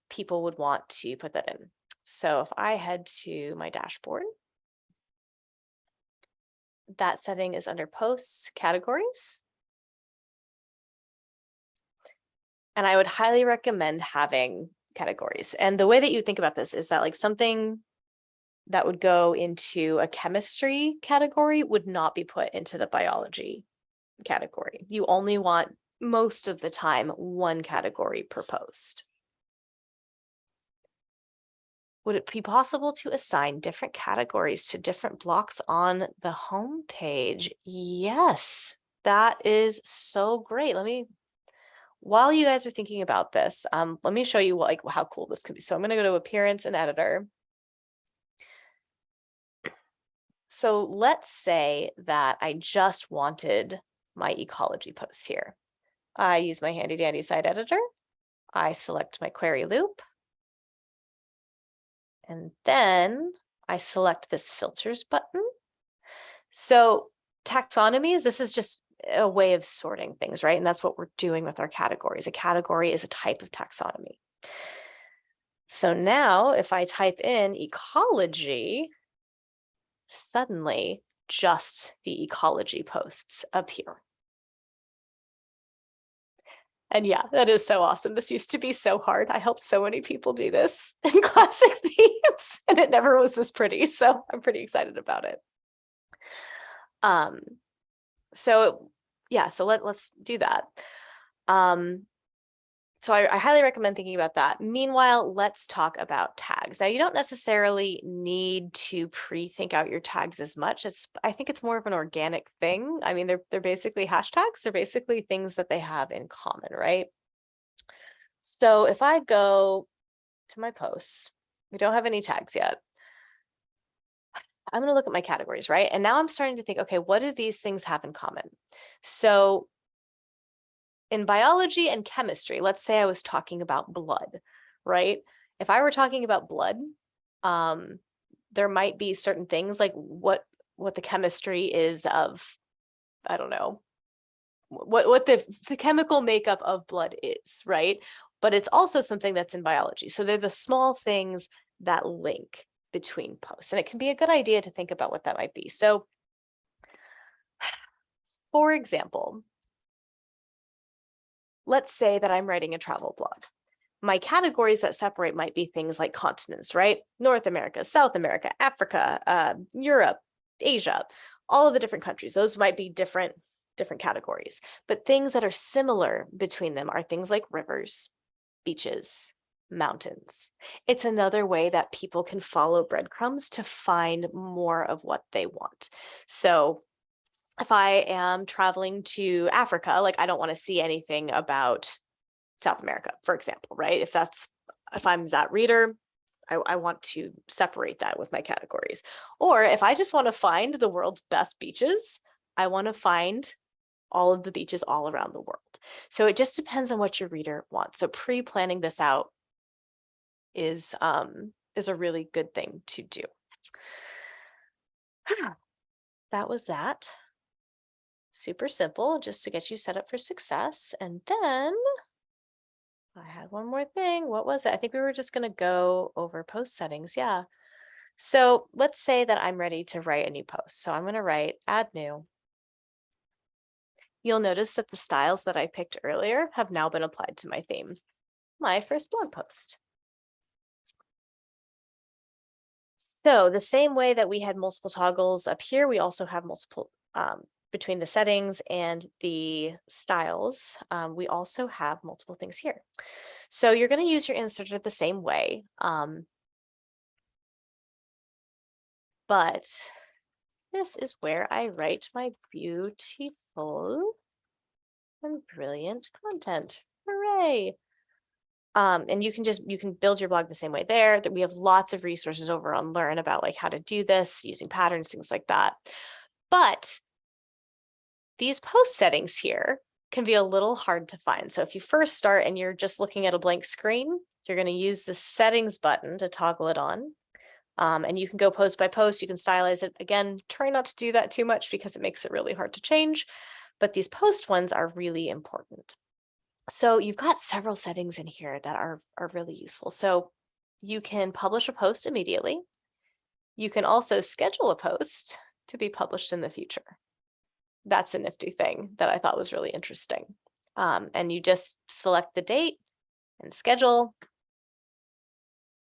people would want to put that in. So if I head to my dashboard, that setting is under posts categories. And I would highly recommend having categories. And the way that you think about this is that like something that would go into a chemistry category would not be put into the biology category. You only want most of the time one category per post. Would it be possible to assign different categories to different blocks on the home page? Yes, that is so great. Let me, while you guys are thinking about this, um, let me show you what, like how cool this could be. So I'm going to go to appearance and editor. So let's say that I just wanted my ecology posts here. I use my handy dandy site editor. I select my query loop. And then I select this filters button. So taxonomies, this is just a way of sorting things, right? And that's what we're doing with our categories. A category is a type of taxonomy. So now if I type in ecology, suddenly just the ecology posts appear. And yeah, that is so awesome. This used to be so hard. I helped so many people do this in classic themes and it never was this pretty. So I'm pretty excited about it. Um, so yeah, so let, let's do that. Um, so I, I, highly recommend thinking about that. Meanwhile, let's talk about tags. Now, you don't necessarily need to pre-think out your tags as much. It's I think it's more of an organic thing. I mean, they're they're basically hashtags. They're basically things that they have in common, right? So if I go to my posts, we don't have any tags yet. I'm going to look at my categories, right? And now I'm starting to think, okay, what do these things have in common? So in biology and chemistry, let's say I was talking about blood, right? If I were talking about blood, um, there might be certain things like what what the chemistry is of, I don't know, what what the, the chemical makeup of blood is, right? But it's also something that's in biology. So they're the small things that link between posts. And it can be a good idea to think about what that might be. So for example, let's say that I'm writing a travel blog. My categories that separate might be things like continents, right? North America, South America, Africa, uh, Europe, Asia, all of the different countries. Those might be different, different categories. But things that are similar between them are things like rivers, beaches, mountains. It's another way that people can follow breadcrumbs to find more of what they want. So if I am traveling to Africa, like I don't want to see anything about South America, for example, right? If that's, if I'm that reader, I, I want to separate that with my categories. Or if I just want to find the world's best beaches, I want to find all of the beaches all around the world. So it just depends on what your reader wants. So pre-planning this out is um, is a really good thing to do. that was that super simple just to get you set up for success. And then I had one more thing. What was it? I think we were just going to go over post settings. Yeah. So let's say that I'm ready to write a new post. So I'm going to write add new. You'll notice that the styles that I picked earlier have now been applied to my theme, my first blog post. So the same way that we had multiple toggles up here, we also have multiple um, between the settings and the styles, um, we also have multiple things here. So you're going to use your inserter the same way. Um, but this is where I write my beautiful and brilliant content. Hooray! Um, and you can just, you can build your blog the same way there that we have lots of resources over on Learn about like how to do this using patterns, things like that. But these post settings here can be a little hard to find. So if you first start and you're just looking at a blank screen, you're going to use the settings button to toggle it on. Um, and you can go post by post, you can stylize it. Again, try not to do that too much because it makes it really hard to change. But these post ones are really important. So you've got several settings in here that are, are really useful. So you can publish a post immediately. You can also schedule a post to be published in the future that's a nifty thing that I thought was really interesting. Um, and you just select the date and schedule,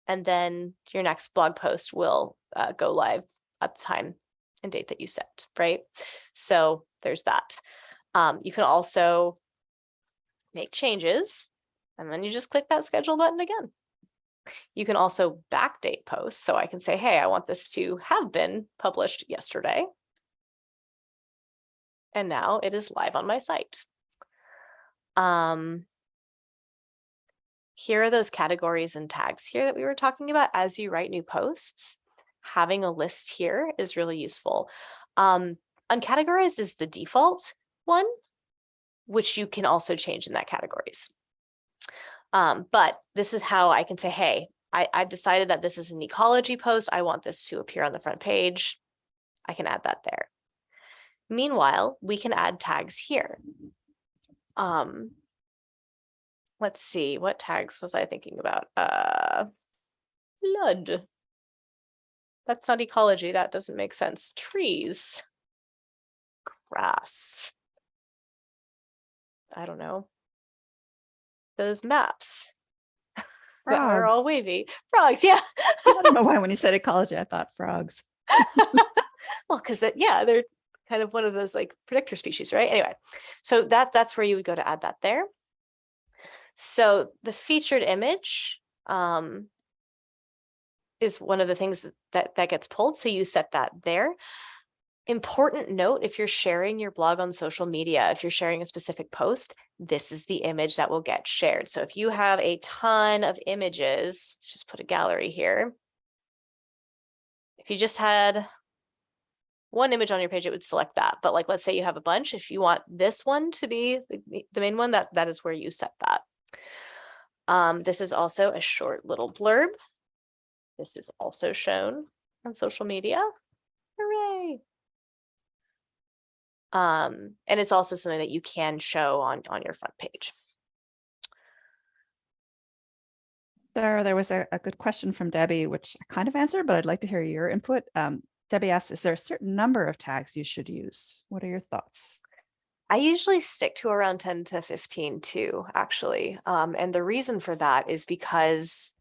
and then your next blog post will uh, go live at the time and date that you set, right? So there's that. Um, you can also make changes, and then you just click that schedule button again. You can also backdate posts. So I can say, hey, I want this to have been published yesterday and now it is live on my site. Um, here are those categories and tags here that we were talking about as you write new posts. Having a list here is really useful. Um, uncategorized is the default one, which you can also change in that categories. Um, but this is how I can say, hey, I, I've decided that this is an ecology post. I want this to appear on the front page. I can add that there. Meanwhile, we can add tags here. Um, let's see, what tags was I thinking about? Uh, flood. That's not ecology. That doesn't make sense. Trees. Grass. I don't know. Those maps that are all wavy. Frogs, yeah. I don't know why when you said ecology, I thought frogs. Well, because yeah, they're kind of one of those like predictor species, right? Anyway, so that that's where you would go to add that there. So the featured image um, is one of the things that, that that gets pulled. So you set that there. Important note, if you're sharing your blog on social media, if you're sharing a specific post, this is the image that will get shared. So if you have a ton of images, let's just put a gallery here. If you just had one image on your page, it would select that. But like, let's say you have a bunch, if you want this one to be the, main one, that that is where you set that. Um, this is also a short little blurb. This is also shown on social media. Hooray. Um, and it's also something that you can show on, on your front page. There, there was a, a good question from Debbie, which I kind of answered, but I'd like to hear your input. Um, Debbie asked, is there a certain number of tags you should use? What are your thoughts? I usually stick to around 10 to 15 too, actually. Um, and the reason for that is because,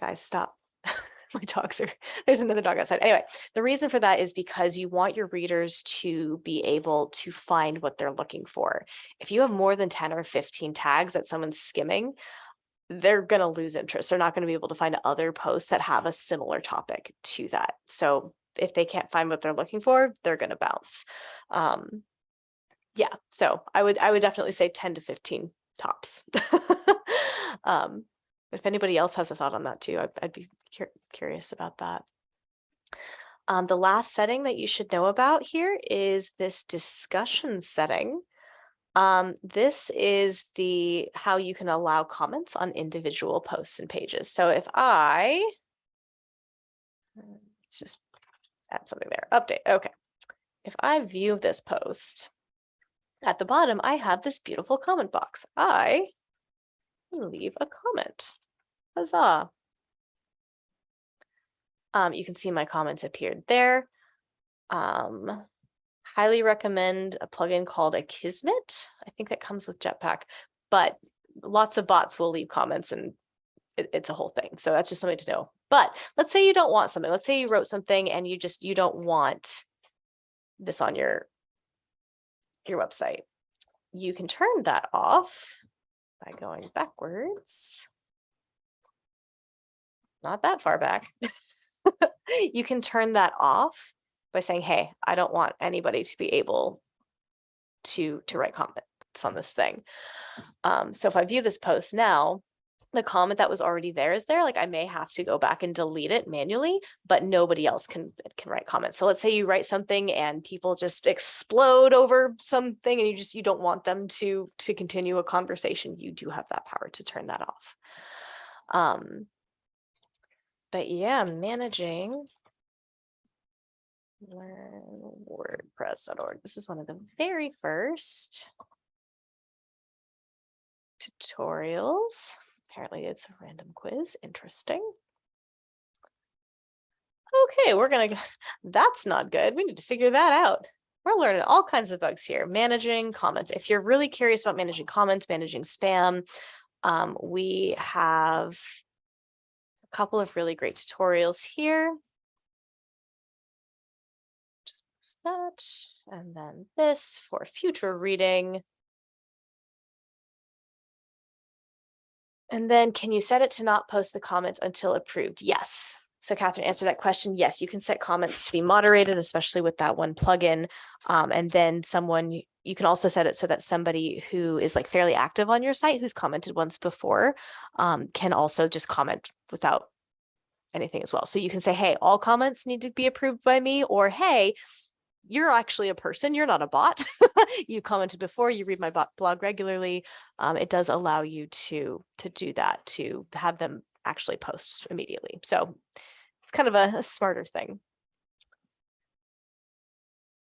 guys, stop. My dogs are, there's another dog outside. Anyway, the reason for that is because you want your readers to be able to find what they're looking for. If you have more than 10 or 15 tags that someone's skimming, they're going to lose interest. They're not going to be able to find other posts that have a similar topic to that. So if they can't find what they're looking for, they're going to bounce. Um, yeah, so I would I would definitely say 10 to 15 tops. um, if anybody else has a thought on that too, I'd, I'd be cur curious about that. Um, the last setting that you should know about here is this discussion setting. Um, this is the how you can allow comments on individual posts and pages. So if I let's just add something there, update, okay. If I view this post, at the bottom, I have this beautiful comment box. I can leave a comment. Huzzah. Um, you can see my comment appeared there. Um, highly recommend a plugin called Akismet. I think that comes with Jetpack, but lots of bots will leave comments and it, it's a whole thing. So that's just something to know. But let's say you don't want something. Let's say you wrote something and you just you don't want this on your your website. You can turn that off by going backwards. Not that far back. you can turn that off by saying, hey, I don't want anybody to be able to, to write comments on this thing. Um, so if I view this post now, the comment that was already there is there like I may have to go back and delete it manually but nobody else can can write comments. So let's say you write something and people just explode over something and you just you don't want them to to continue a conversation you do have that power to turn that off. Um but yeah managing. WordPress.org this is one of the very first tutorials Apparently it's a random quiz. Interesting. Okay, we're gonna, that's not good. We need to figure that out. We're learning all kinds of bugs here. Managing comments. If you're really curious about managing comments, managing spam, um, we have a couple of really great tutorials here. Just post that and then this for future reading. And then can you set it to not post the comments until approved? Yes. So Catherine answered that question. Yes, you can set comments to be moderated, especially with that one plugin. Um, and then someone, you can also set it so that somebody who is like fairly active on your site, who's commented once before, um, can also just comment without anything as well. So you can say, hey, all comments need to be approved by me, or hey, you're actually a person, you're not a bot. you commented before, you read my blog regularly. Um, it does allow you to, to do that, to have them actually post immediately. So it's kind of a, a smarter thing.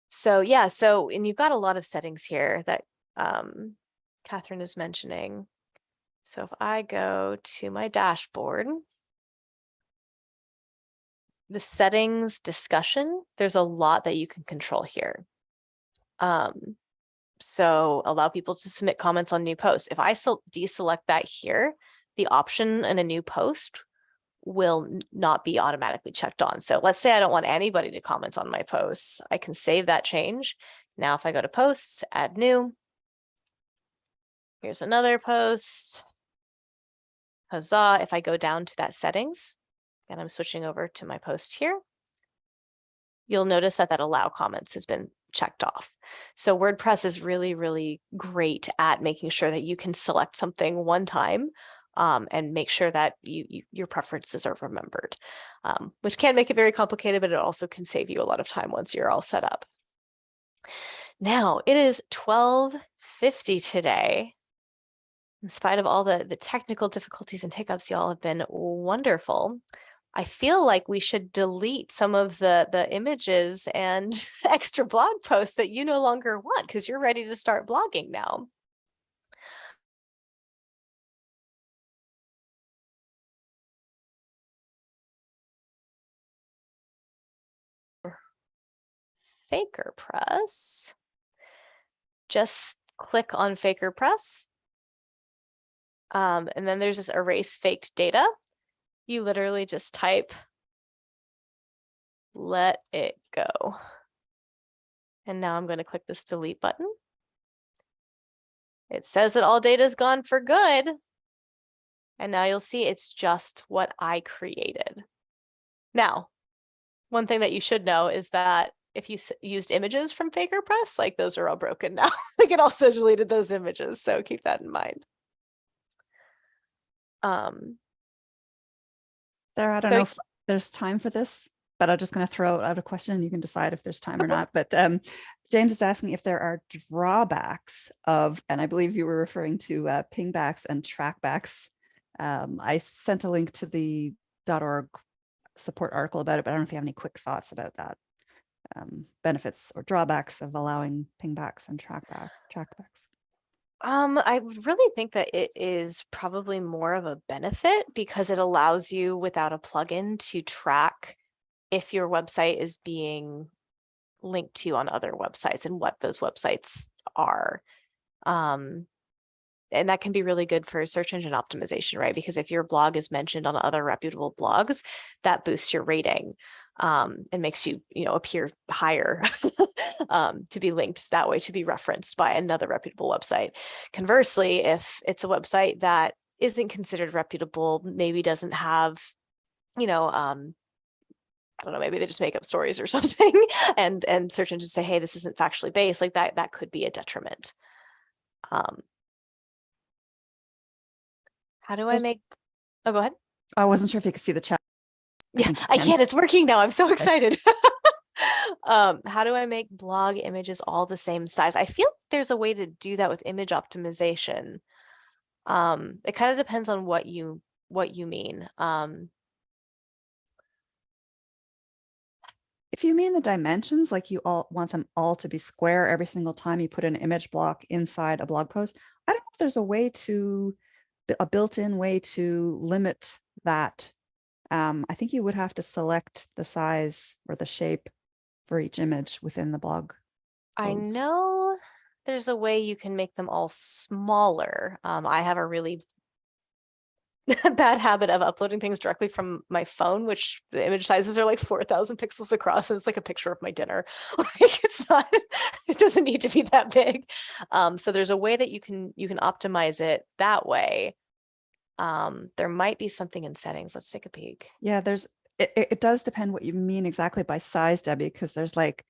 So yeah, so, and you've got a lot of settings here that um, Catherine is mentioning. So if I go to my dashboard, the settings discussion, there's a lot that you can control here. Um, so allow people to submit comments on new posts. If I deselect that here, the option in a new post will not be automatically checked on. So let's say I don't want anybody to comment on my posts. I can save that change. Now, if I go to posts, add new. Here's another post. Huzzah. If I go down to that settings, and I'm switching over to my post here, you'll notice that that allow comments has been checked off. So WordPress is really, really great at making sure that you can select something one time um, and make sure that you, you your preferences are remembered, um, which can make it very complicated, but it also can save you a lot of time once you're all set up. Now it is 1250 today. In spite of all the, the technical difficulties and hiccups, y'all have been wonderful. I feel like we should delete some of the, the images and extra blog posts that you no longer want because you're ready to start blogging now. FakerPress. Just click on FakerPress. Um, and then there's this erase faked data. You literally just type, let it go. And now I'm going to click this delete button. It says that all data is gone for good. And now you'll see it's just what I created. Now, one thing that you should know is that if you used images from FakerPress, like those are all broken now. like it also deleted those images. So keep that in mind. Um, Sarah, I don't So- know if there's time for this, but I'm just going to throw out a question and you can decide if there's time or not. But um, James is asking if there are drawbacks of, and I believe you were referring to uh, pingbacks and trackbacks. Um, I sent a link to the .org support article about it, but I don't know if you have any quick thoughts about that. Um, benefits or drawbacks of allowing pingbacks and trackback trackbacks. Um, I would really think that it is probably more of a benefit because it allows you without a plugin to track if your website is being linked to on other websites and what those websites are. Um, and that can be really good for search engine optimization, right? Because if your blog is mentioned on other reputable blogs, that boosts your rating um, and makes you, you know, appear higher um, to be linked that way to be referenced by another reputable website. Conversely, if it's a website that isn't considered reputable, maybe doesn't have, you know, um, I don't know, maybe they just make up stories or something and and search engines say, hey, this isn't factually based, like that, that could be a detriment. Um, how do I make, oh, go ahead. I wasn't sure if you could see the chat. Yeah, I can. It's working now. I'm so excited. um, how do I make blog images all the same size? I feel there's a way to do that with image optimization. Um, it kind of depends on what you what you mean. Um, If you mean the dimensions, like you all want them all to be square every single time you put an image block inside a blog post, I don't know if there's a way to, a built-in way to limit that. Um, I think you would have to select the size or the shape for each image within the blog. I know there's a way you can make them all smaller. Um, I have a really bad habit of uploading things directly from my phone, which the image sizes are like 4,000 pixels across and it's like a picture of my dinner. Like it's not, it doesn't need to be that big. Um, so there's a way that you can, you can optimize it that way. Um, there might be something in settings. Let's take a peek. Yeah, there's, it, it does depend what you mean exactly by size, Debbie, because there's like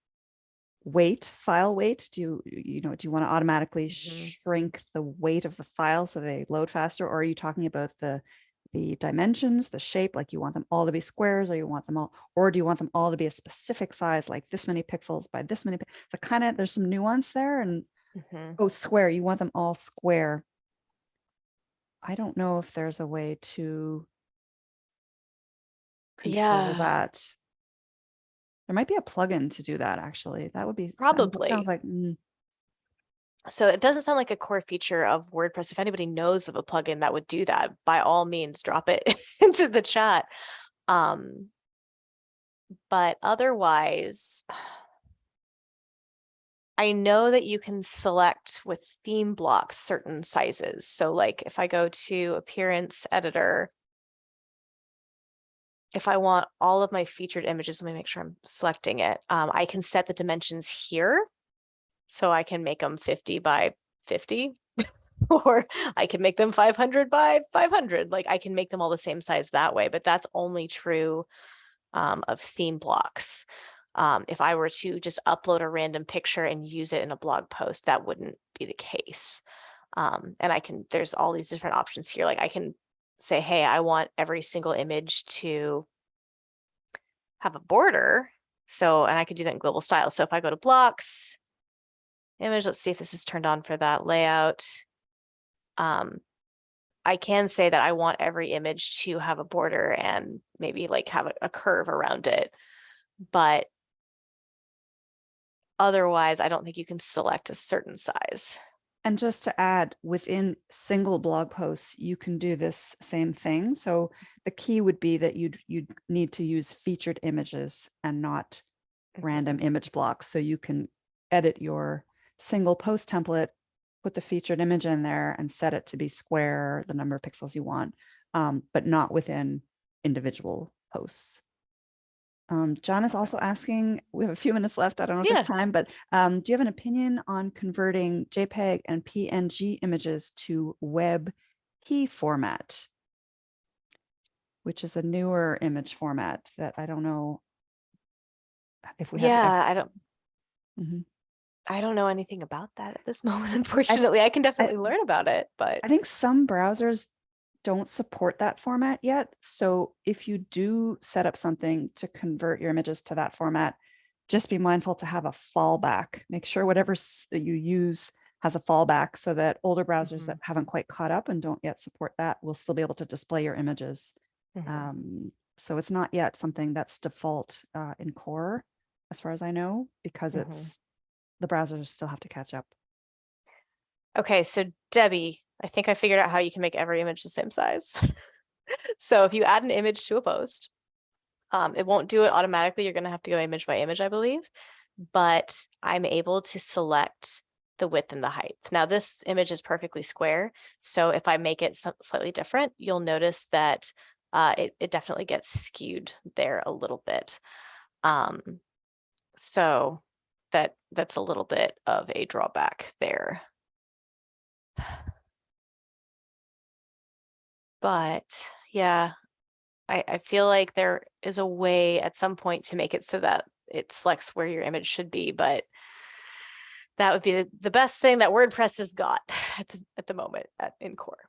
weight, file weight. Do you, you know, do you want to automatically Mhm. shrink the weight of the file so they load faster? Or are you talking about the, the dimensions, the shape, like you want them all to be squares or you want them all, or do you want them all to be a specific size, like this many pixels by this many? So kind of, there's some nuance there and, Mhm. oh, square, you want them all square. I don't know if there's a way to control Yeah. that. There might be a plugin to do that, actually. That would be. sounds- Probably. Sounds like, mm, So it doesn't sound like a core feature of WordPress. If anybody knows of a plugin that would do that, by all means, drop it into the chat. Um, but otherwise, I know that you can select with theme blocks certain sizes. So like if I go to appearance editor, if I want all of my featured images, let me make sure I'm selecting it. Um, I can set the dimensions here. So I can make them 50 by 50 or I can make them 500 by 500. Like I can make them all the same size that way, but that's only true um, of theme blocks. Um, if I were to just upload a random picture and use it in a blog post, that wouldn't be the case. Um, and I can, there's all these different options here. Like I can say, hey, I want every single image to have a border. So, and I could do that in global style. So if I go to blocks, image, let's see if this is turned on for that layout. Um, I can say that I want every image to have a border and maybe like have a, a curve around it. But otherwise, I don't think you can select a certain size. And just to add, within single blog posts, you can do this same thing. So the key would be that you'd, you'd need to use featured images and not random image blocks. So you can edit your single post template, put the featured image in there and set it to be square, the number of pixels you want, um, but not within individual posts. Um, John is also asking, we have a few minutes left. I don't know if Yeah. there's time, but um, do you have an opinion on converting JPEG and PNG images to WebP key format? Which is a newer image format that I don't know if we have. Yeah, I don't, Mhm. I don't know anything about that at this moment, unfortunately. I can definitely learn about it, but I think some browsers don't support that format yet. So if you do set up something to convert your images to that format, just be mindful to have a fallback. Make sure whatever that you use has a fallback so that older browsers Mhm. that haven't quite caught up and don't yet support that will still be able to display your images. Mhm. Um, so it's not yet something that's default uh, in core, as far as I know, because Mhm. it's the browsers still have to catch up. Okay, so Debbie, I think I figured out how you can make every image the same size. So if you add an image to a post, um, it won't do it automatically. You're gonna have to go image by image, I believe. But I'm able to select the width and the height. Now this image is perfectly square. So if I make it slightly different, you'll notice that uh, it, it definitely gets skewed there a little bit. Um, so that that's a little bit of a drawback there. But yeah, I, I feel like there is a way at some point to make it so that it selects where your image should be, but that would be the, best thing that WordPress has got at the, at the moment at, in core.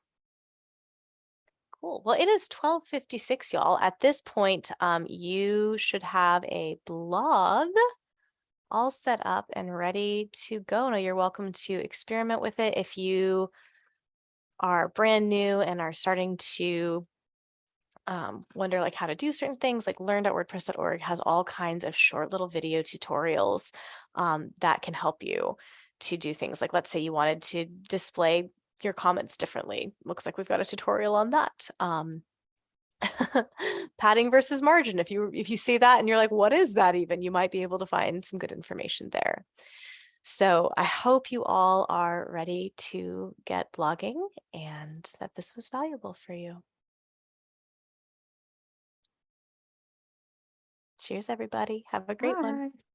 Cool. Well, it is 1256, y'all. At this point, um, you should have a blog all set up and ready to go. Now you're welcome to experiment with it if you are brand new and are starting to um, wonder like how to do certain things, like learn.wordpress.org has all kinds of short little video tutorials um, that can help you to do things like, let's say you wanted to display your comments differently. Looks like we've got a tutorial on that. Um, padding versus margin. If you if you see that and you're like, what is that even? You might be able to find some good information there. So I hope you all are ready to get blogging and that this was valuable for you. Cheers, everybody. Have a great one. Bye.